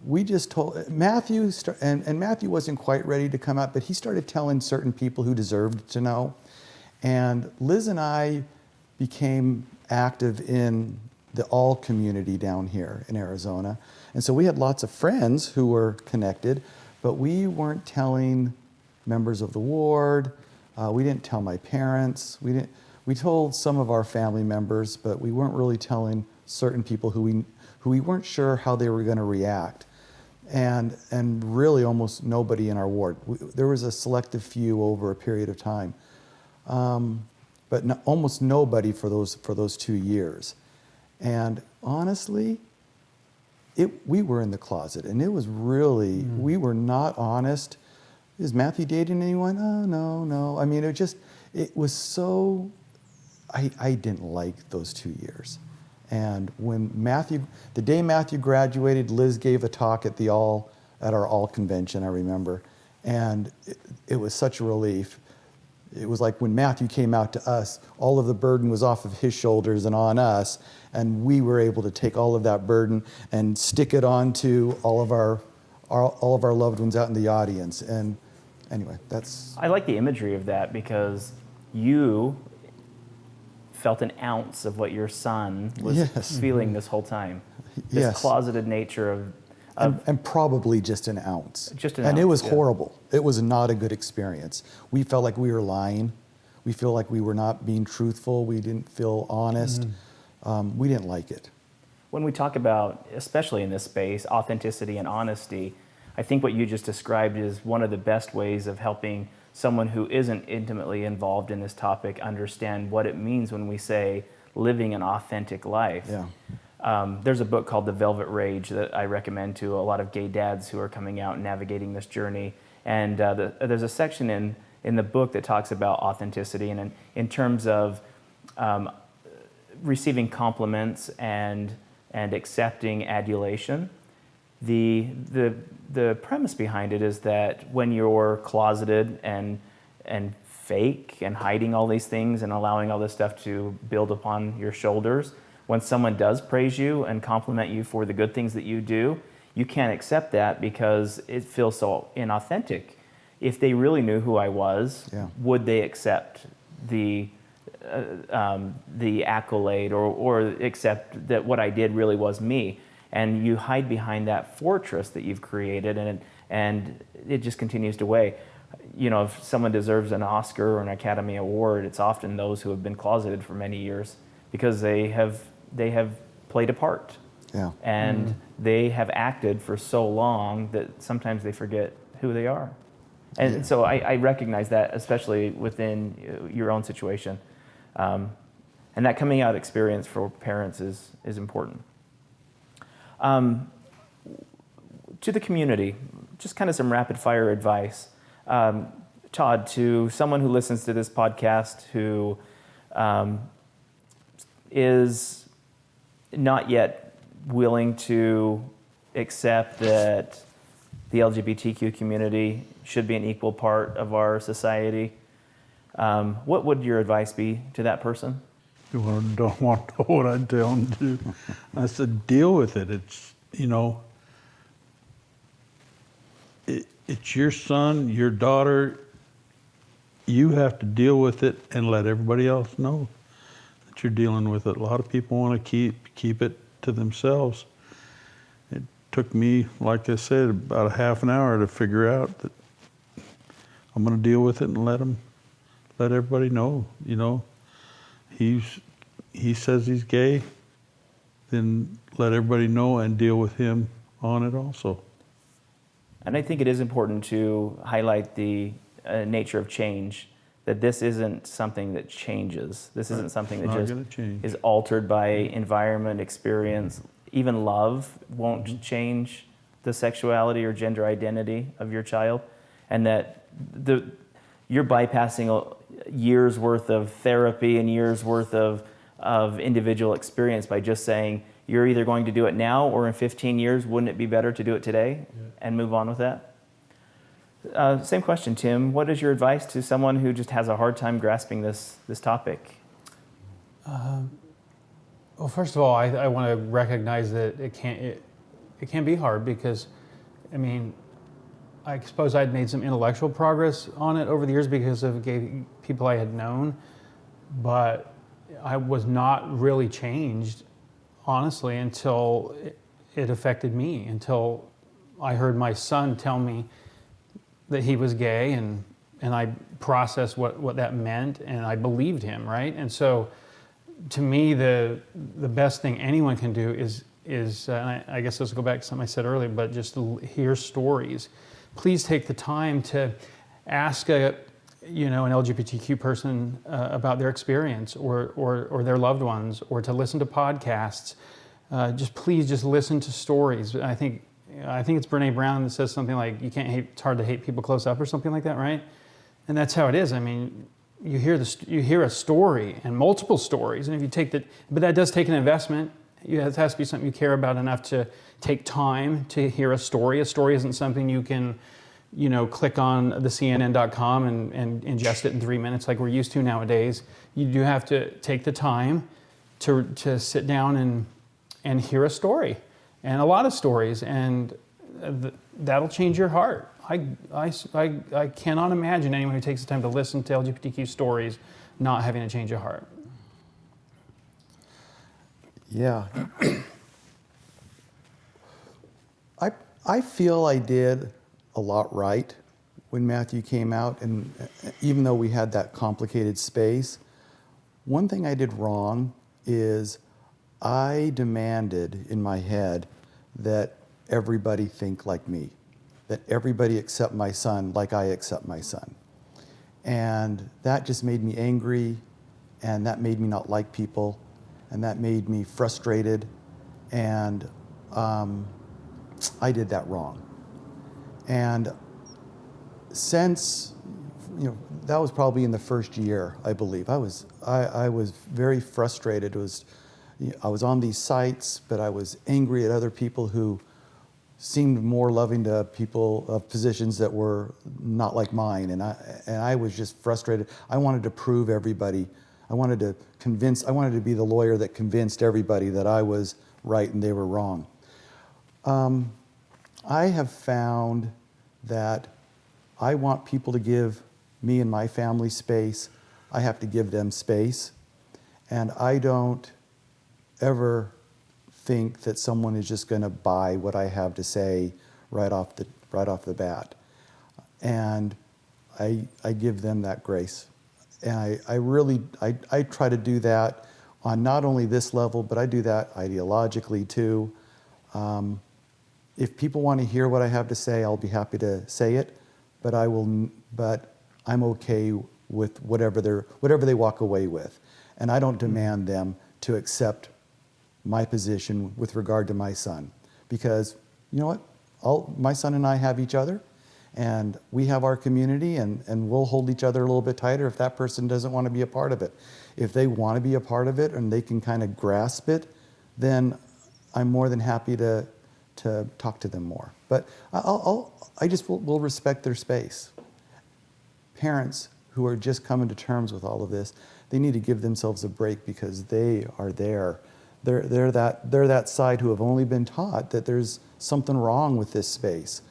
we just told Matthew, and, and Matthew wasn't quite ready to come out, but he started telling certain people who deserved to know. And Liz and I became active in the all community down here in Arizona. And so we had lots of friends who were connected, but we weren't telling members of the ward. Uh, we didn't tell my parents. We didn't. We told some of our family members, but we weren't really telling certain people who we who we weren't sure how they were going to react. And and really, almost nobody in our ward. We, there was a selective few over a period of time, um, but no, almost nobody for those for those two years. And honestly, it, we were in the closet, and it was really we were not honest. Is Matthew dating anyone? Oh no, no. I mean, it just it was so. I I didn't like those two years, and when Matthew, the day Matthew graduated, Liz gave a talk at the all at our all convention. I remember, and it, it was such a relief. It was like when Matthew came out to us, all of the burden was off of his shoulders and on us, and we were able to take all of that burden and stick it onto all of our, our all of our loved ones out in the audience. And anyway, that's I like the imagery of that because you felt an ounce of what your son was Yes. feeling this whole time. This Yes. closeted nature of, and, and probably just an ounce. Just an and it was yeah. horrible. It was not a good experience. We felt like we were lying. We feel like we were not being truthful. We didn't feel honest. Mm-hmm. Um, we didn't like it. when we talk about, especially in this space, authenticity and honesty, I think what you just described is one of the best ways of helping someone who isn't intimately involved in this topic understand what it means when we say living an authentic life. Yeah. Um, there's a book called The Velvet Rage that I recommend to a lot of gay dads who are coming out and navigating this journey. And uh, the, there's a section in, in the book that talks about authenticity and in, in terms of um, receiving compliments and, and accepting adulation. The, the, the premise behind it is that when you're closeted and, and fake and hiding all these things and allowing all this stuff to build upon your shoulders, when someone does praise you and compliment you for the good things that you do, you can't accept that because it feels so inauthentic. If they really knew who I was, Yeah. would they accept the uh, um, the accolade or, or accept that what I did really was me. And you hide behind that fortress that you've created, and it, and it just continues to weigh. You know, if someone deserves an Oscar or an Academy Award, it's often those who have been closeted for many years because they have they have played a part Yeah. and they have acted for so long that sometimes they forget who they are. And Yeah. so I, I recognize that, especially within uh, your own situation. Um, and that coming out experience for parents is, is important. Um, to the community, just kind of some rapid fire advice. Um, Todd, to someone who listens to this podcast who um, is not yet willing to accept that the LGBTQ community should be an equal part of our society. Um, what would your advice be to that person? You don't want to know what I tell them to do. I said, deal with it. It's, you know, it, it's your son, your daughter. You have to deal with it and let everybody else know that you're dealing with it. A lot of people want to keep keep it to themselves. It took me, like I said, about a half an hour to figure out that I'm going to deal with it and let them, let everybody know. You know, he's he says he's gay, then let everybody know and deal with him on it also. And I think it is important to highlight the uh, nature of change. That this isn't something that changes. This isn't something that just is altered by environment, experience. Even love won't Mm-hmm. change the sexuality or gender identity of your child, and that the you're bypassing a years worth of therapy and years worth of of individual experience by just saying you're either going to do it now or in 15 years. Wouldn't it be better to do it today and move on with that? Uh, same question, Tim. What is your advice to someone who just has a hard time grasping this this topic? Well, first of all, I, I want to recognize that it can it, it can be hard because, I mean, I suppose I'd made some intellectual progress on it over the years because of gay people I had known, but I was not really changed, honestly, until it, it affected me. Until I heard my son tell me that he was gay, and and I processed what what that meant, and I believed him, right? And so to me, the the best thing anyone can do is is, uh, and I, I guess this will go back to something I said earlier, but just hear stories. Please take the time to ask a you know an LGBTQ person uh, about their experience or, or or their loved ones, or to listen to podcasts. Uh, just please just listen to stories. I think I think it's Brene Brown that says something like you can't hate. It's hard to hate people close up or something like that, right? And that's how it is. I mean, you hear the you hear a story and multiple stories, and if you take that, but that does take an investment. You, it has to be something you care about enough to take time to hear a story. A story isn't something you can, you know, click on the CNN.com and, and ingest it in three minutes like we're used to nowadays. You do have to take the time to to sit down and and hear a story, and a lot of stories, and th- that'll change your heart. I, I, I, I cannot imagine anyone who takes the time to listen to LGBTQ stories not having a change of heart. Yeah. I, I feel I did a lot right when Matthew came out, and uh, even though we had that complicated space, one thing I did wrong is I demanded in my head that everybody think like me, that everybody accept my son like I accept my son. And that just made me angry, and that made me not like people, and that made me frustrated, and um, I did that wrong. And since, you know, that was probably in the first year, I believe. I was, I, I was very frustrated. It was, I was on these sites, but I was angry at other people who seemed more loving to people of positions that were not like mine, and I and I was just frustrated. I wanted to prove everybody. I wanted to convince. I wanted to be the lawyer that convinced everybody that I was right and they were wrong. Um, I have found that I want people to give me and my family space. I have to give them space, and I don't ever think that someone is just going to buy what I have to say right off the right off the bat, and I I give them that grace, and I I really I I try to do that on not only this level, but I do that ideologically too. Um, if people want to hear what I have to say, I'll be happy to say it, but I will, but I'm okay with whatever they are whatever they walk away with, and I don't hmm. demand them to accept my position with regard to my son because you know what? All, my son and i have each other And we have our community, and, and we'll hold each other a little bit tighter if that person doesn't want to be a part of it. If they want to be a part of it and they can kind of grasp it, then I'm more than happy to, to talk to them more. But I'll, I'll, I just will, will respect their space. Parents who are just coming to terms with all of this, they need to give themselves a break because they are there. They're, they're, that, they're that side who have only been taught that there's something wrong with this space.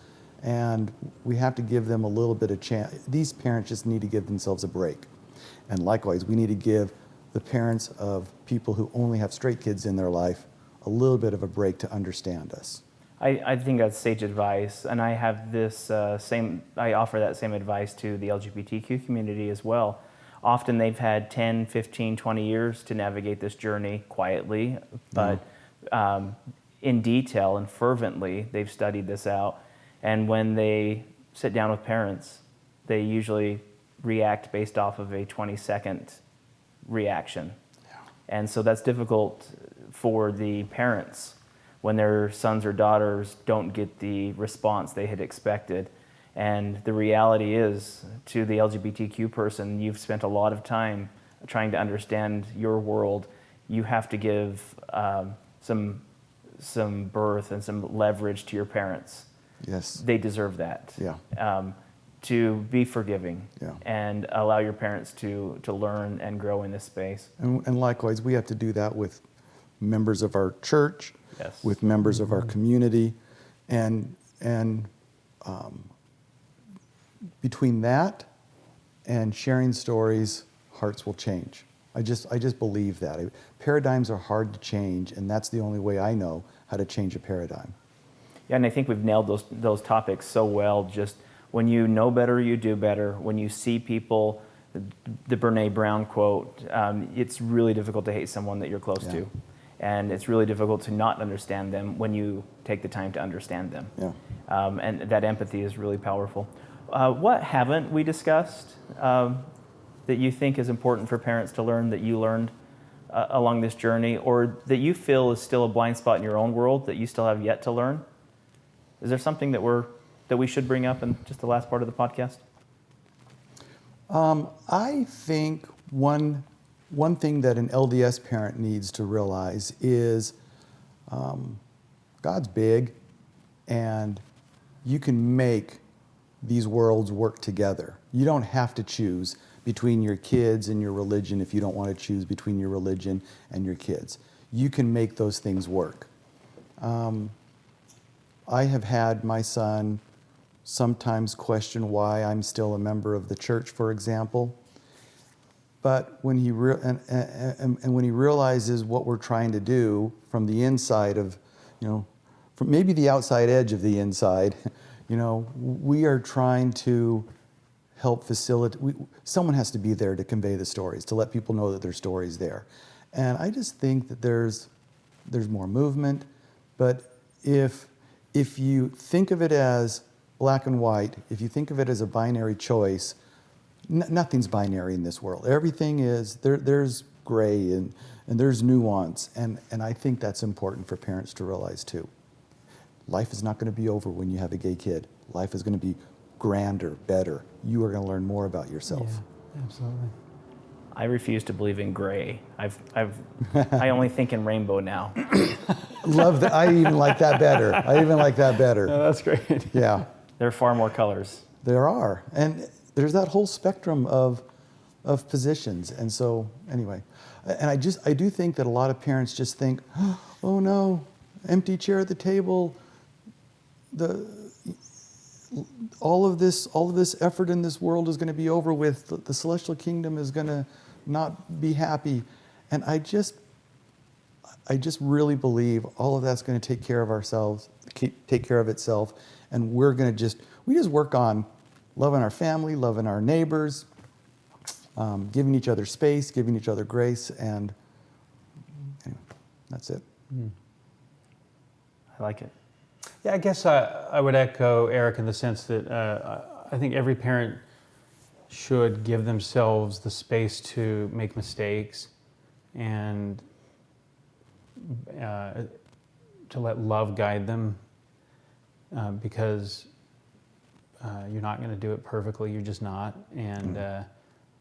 And we have to give them a little bit of chance. These parents just need to give themselves a break. And likewise, we need to give the parents of people who only have straight kids in their life a little bit of a break to understand us. I, I think that's sage advice, and I have this uh, same. I offer that same advice to the LGBTQ community as well. Often they've had 10, 15, 20 years to navigate this journey quietly, but um, in detail and fervently, they've studied this out. And when they sit down with parents, they usually react based off of a 20 second reaction. And so that's difficult for the parents when their sons or daughters don't get the response they had expected. And the reality is, to the LGBTQ person, you've spent a lot of time trying to understand your world. You have to give um, some, some birth and some leverage to your parents. Yes. They deserve that. Yeah. Um, to be forgiving Yeah. and allow your parents to, to learn and grow in this space. And, and likewise, we have to do that with members of our church, Yes. with members of our community, and and um, between that and sharing stories, hearts will change. I just I just believe that paradigms are hard to change, and that's the only way I know how to change a paradigm. Yeah, and I think we've nailed those those topics so well. Just when you know better, you do better. When you see people, the Brene Brown quote, um, it's really difficult to hate someone that you're close Yeah. to, and it's really difficult to not understand them when you take the time to understand them. Yeah. Um, and that empathy is really powerful. Uh, what haven't we discussed um, that you think is important for parents to learn that you learned uh, along this journey, or that you feel is still a blind spot in your own world that you still have yet to learn? Is there something that we're that we should bring up in just the last part of the podcast? Um, I think one, one thing that an LDS parent needs to realize is um, God's big and you can make these worlds work together. You don't have to choose between your kids and your religion if you don't want to choose between your religion and your kids. You can make those things work. Um, I have had my son sometimes question why I'm still a member of the church, for example. But when he re- and, and, and when he realizes what we're trying to do from the inside of, you know, from maybe the outside edge of the inside, you know, we are trying to help facilitate. We, someone has to be there to convey the stories, to let people know that there's stories there. And I just think that there's there's more movement, but if if you think of it as black and white, if you think of it as a binary choice, nothing's binary in this world. Everything is, there, there's gray and, and there's nuance. And, and I think that's important for parents to realize too. Life is not going to be over when you have a gay kid. Life is going to be grander, better. You are going to learn more about yourself. Yeah, absolutely. I refuse to believe in gray. I've, I've, I only think in rainbow now. Love that. I even like that better. I even like that better. that's great. Yeah. There are far more colors. There are. And there's that whole spectrum of, of positions. And so, anyway, and I just, I do think that a lot of parents just think, oh no, empty chair at the table, the, all of this, all of this effort in this world is going to be over with. The, the celestial kingdom is going to not be happy. And I just, I just really believe all of that's going to take care of ourselves, take care of itself, and we're going to just we just work on loving our family, loving our neighbors, um, giving each other space, giving each other grace, and anyway, that's it. I like it. Yeah, I guess I, I would echo Eric in the sense that uh, I I think every parent should give themselves the space to make mistakes and uh, to let love guide them uh, because Uh, you're not going to do it perfectly. You're just not. And uh,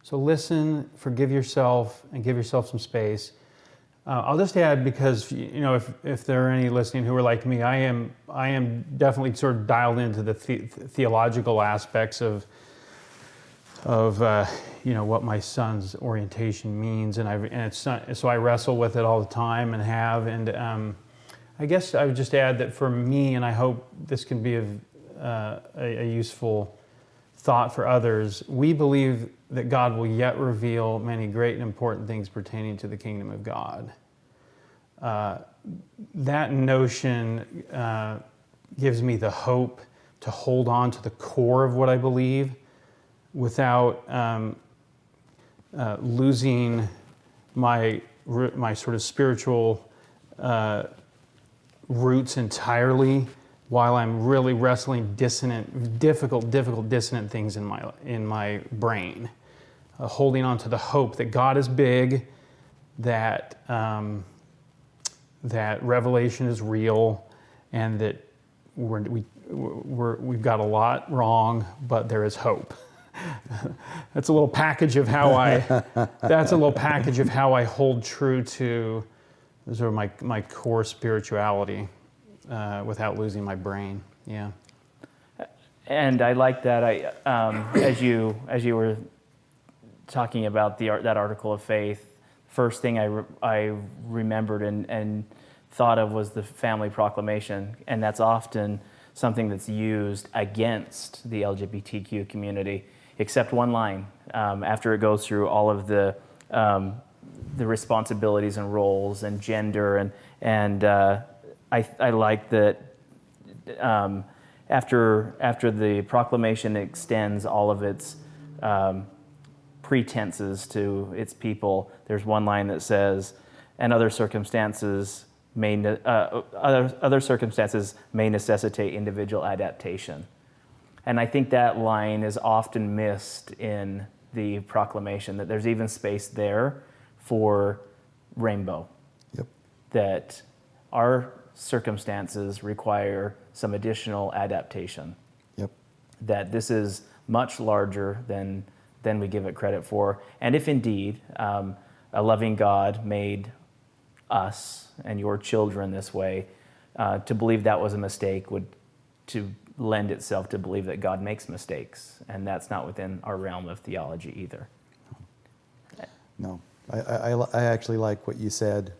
so listen, forgive yourself, and give yourself some space. Uh, I'll just add because you know if, if there are any listening who are like me, I am I am definitely sort of dialed into the, the theological aspects of of uh, you know what my son's orientation means, and I've and it's not, so I wrestle with it all the time and have, and um, I guess I would just add that for me, and I hope this can be a, uh, a, a useful thought for others. We believe that God will yet reveal many great and important things pertaining to the kingdom of God. Uh, that notion uh, gives me the hope to hold on to the core of what I believe without um, uh, losing my, my sort of spiritual uh, roots entirely while I'm really wrestling dissonant, difficult, difficult, dissonant things in my, in my brain. Uh, holding on to the hope that God is big, that, um, that revelation is real, and that we're, we, we're, we've got a lot wrong, but there is hope. that's a little package of how I, that's a little package of how I hold true to sort of my, my core spirituality uh, without losing my brain. Yeah. And I like that. I, um, as you as you were talking about the that article of faith, first thing I, re- I remembered and, and thought of was the family proclamation, and that's often something that's used against the LGBTQ community, except one line um, after it goes through all of the um, the responsibilities and roles and gender and and uh, I, I like that um, after after the proclamation extends all of its um, pretenses to its people, there's one line that says, "And other circumstances may uh, other other circumstances may necessitate individual adaptation." And I think that line is often missed in the proclamation that there's even space there for rainbow. Yep. That our circumstances require some additional adaptation. Yep. That this is much larger than than we give it credit for. And if indeed um, a loving God made us and your children this way, uh, to believe that was a mistake would to lend itself to believe that God makes mistakes, and that's not within our realm of theology either. No, I, I, I actually like what you said.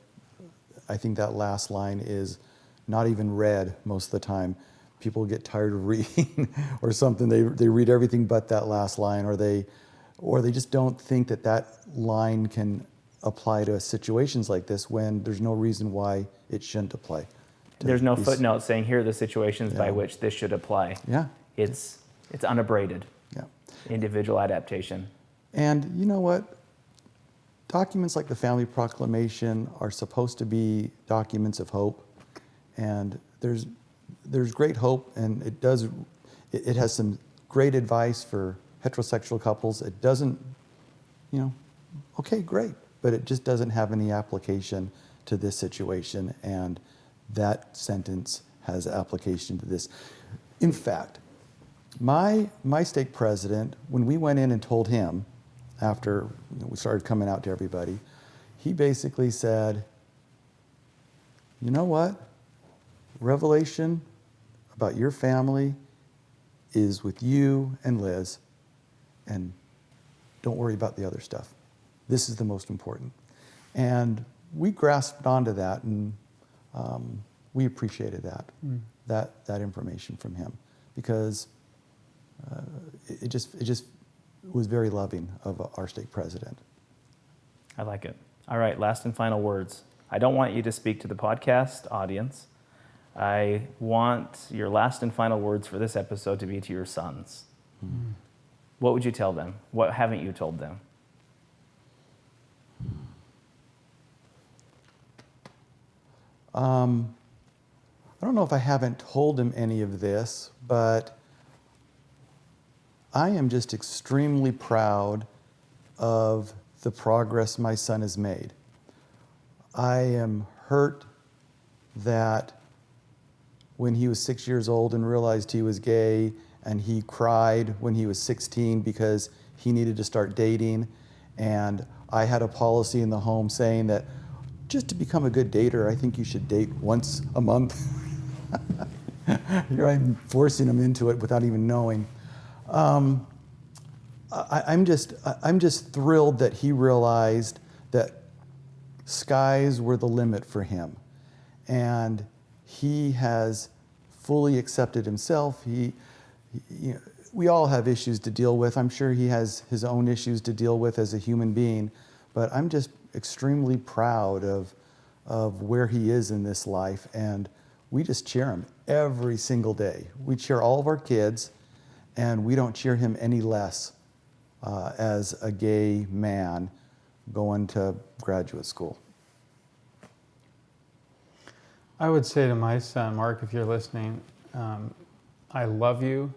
I think that last line is not even read most of the time. People get tired of reading or something. They, they read everything but that last line, or they, or they just don't think that that line can apply to situations like this when there's no reason why it shouldn't apply. There's no these- footnote saying here are the situations by which this should apply. Yeah, It's it's unabraded yeah. individual adaptation. And you know what? Documents like the Family Proclamation are supposed to be documents of hope, and there's there's great hope, and it does it, it has some great advice for heterosexual couples. It doesn't, you know, okay, great, but it just doesn't have any application to this situation, and that sentence has application to this. In fact, my, my stake president, when we went in and told him, after we started coming out to everybody, he basically said, you know what? Revelation about your family is with you and Liz, and don't worry about the other stuff. This is the most important. And we grasped onto that, and um, we appreciated that, that, that information from him, because uh, it, it just, it just was very loving of our stake president. I like it. All right, last and final words. I don't want you to speak to the podcast audience. I want your last and final words for this episode to be to your sons. What would you tell them? What haven't you told them? Um, I don't know if I haven't told them any of this, but I am just extremely proud of the progress my son has made. I am hurt that when he was six years old and realized he was gay, and he cried when he was 16 because he needed to start dating. And I had a policy in the home saying that just to become a good dater, I think you should date once a month. Here I'm forcing him into it without even knowing. Um, I, I'm just I'm just thrilled that he realized that skies were the limit for him, and he has fully accepted himself. He, he- you know, we all have issues to deal with. I'm sure he has his own issues to deal with as a human being, but I'm just extremely proud of of where he is in this life, and we just cheer him every single day. We cheer all of our kids, and we don't cheer him any less uh, as a gay man going to graduate school. I would say to my son, Mark, if you're listening, um, I love you.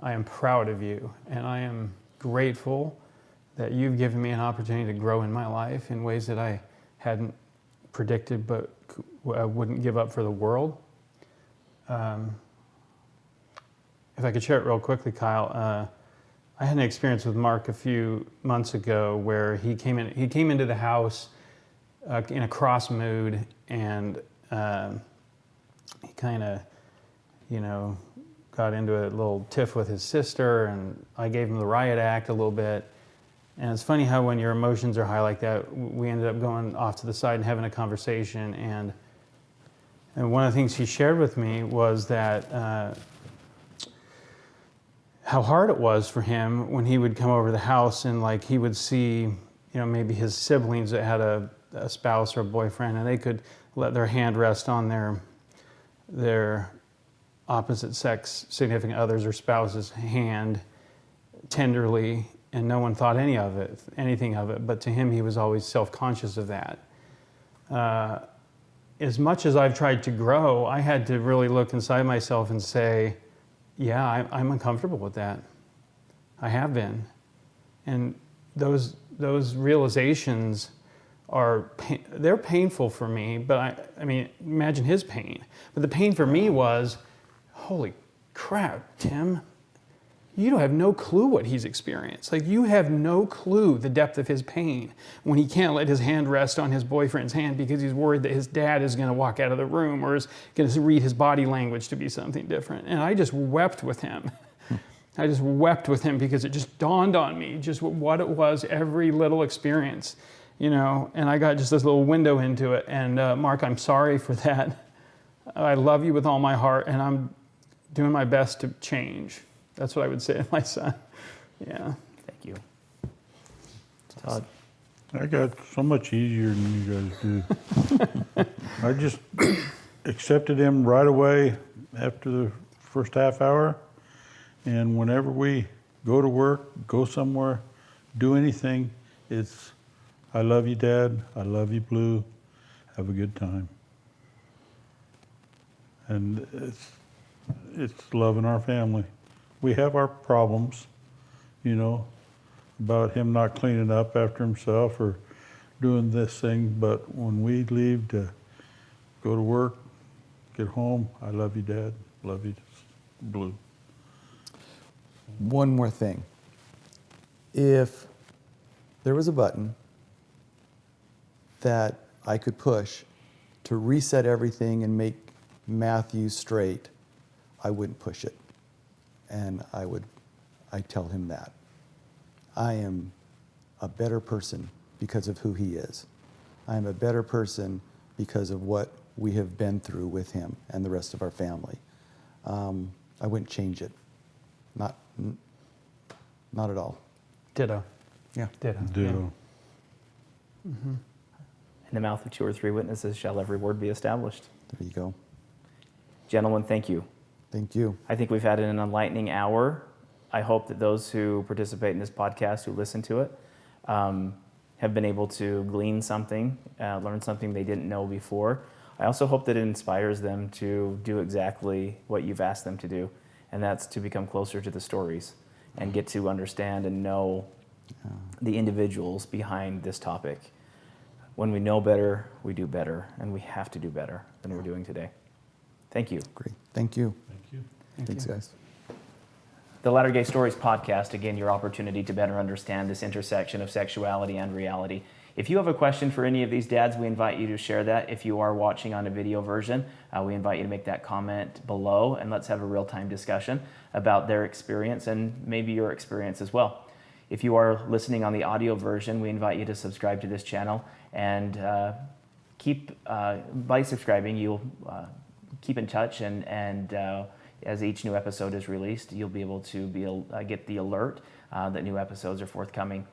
I am proud of you. And I am grateful that you've given me an opportunity to grow in my life in ways that I hadn't predicted but I wouldn't give up for the world. Um, if I could share it real quickly, Kyle, uh, I had an experience with Mark a few months ago where he came in. He came into the house uh, in a cross mood, and um, he kind of, you know, got into a little tiff with his sister, and I gave him the riot act a little bit. And it's funny how when your emotions are high like that, we ended up going off to the side and having a conversation. And and one of the things he shared with me was that. Uh, how hard it was for him when he would come over to the house and like he would see you know maybe his siblings that had a, a spouse or a boyfriend and they could let their hand rest on their their opposite sex significant others or spouse's hand tenderly and no one thought any of it anything of it. But to him he was always self-conscious of that. Uh, as much as i've tried to grow i had to really look inside myself and say yeah, I, I'm uncomfortable with that. I have been, and those those realizations are they're painful for me. But I, I mean, imagine his pain. But the pain for me was, holy crap, Tim, you don't have no clue what he's experienced. Like you have no clue the depth of his pain when he can't let his hand rest on his boyfriend's hand because he's worried that his dad is going to walk out of the room or is going to read his body language to be something different. And I just wept with him. I just wept with him because it just dawned on me just what it was every little experience, you know. And I got just this little window into it. And uh, Mark, I'm sorry for that. I love you with all my heart, and I'm doing my best to change. That's what I would say to my son. Yeah. Thank you. Todd. I got so much easier than you guys do. I just accepted him right away after the first half hour. And whenever we go to work, go somewhere, do anything, it's, I love you, Dad. I love you, Blue. Have a good time. And it's, it's loving our family. We have our problems, you know, about him not cleaning up after himself or doing this thing, but when we leave to go to work, get home, I love you, Dad. Love you, Blue. One more thing. If there was a button that I could push to reset everything and make Matthew straight, I wouldn't push it. And I would, I tell him that. I am a better person because of who he is. I am a better person because of what we have been through with him and the rest of our family. Um, I wouldn't change it. Not, n- not at all. Ditto. Yeah. Ditto. Ditto. In the mouth of two or three witnesses shall every word be established. There you go. Gentlemen, thank you. Thank you. I think we've had an enlightening hour. I hope that those who participate in this podcast, who listen to it, um, have been able to glean something, uh, learn something they didn't know before. I also hope that it inspires them to do exactly what you've asked them to do, and that's to become closer to the stories and get to understand and know the individuals behind this topic. When we know better, we do better, and we have to do better than we're doing today. Thank you. Great. Thank you. Thank you. Thanks, guys. The Latter Gay Stories podcast, again, your opportunity to better understand this intersection of sexuality and reality. If you have a question for any of these dads, we invite you to share that. If you are watching on a video version, uh, we invite you to make that comment below and let's have a real time discussion about their experience and maybe your experience as well. If you are listening on the audio version, we invite you to subscribe to this channel and uh, keep, uh, by subscribing, you'll uh, keep in touch and, and uh, as each new episode is released, you'll be able to be, uh, get the alert uh, that new episodes are forthcoming.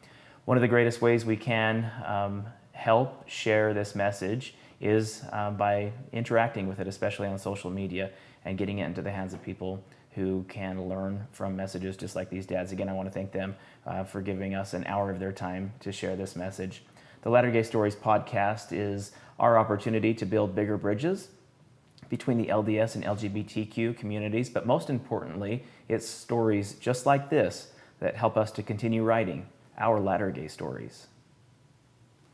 One of the greatest ways we can um, help share this message is uh, by interacting with it, especially on social media, and getting it into the hands of people who can learn from messages just like these dads. Again, I want to thank them uh, for giving us an hour of their time to share this message. The Latter Gay Stories podcast is our opportunity to build bigger bridges between the LDS and LGBTQ communities, but most importantly, it's stories just like this that help us to continue writing our latter gay stories.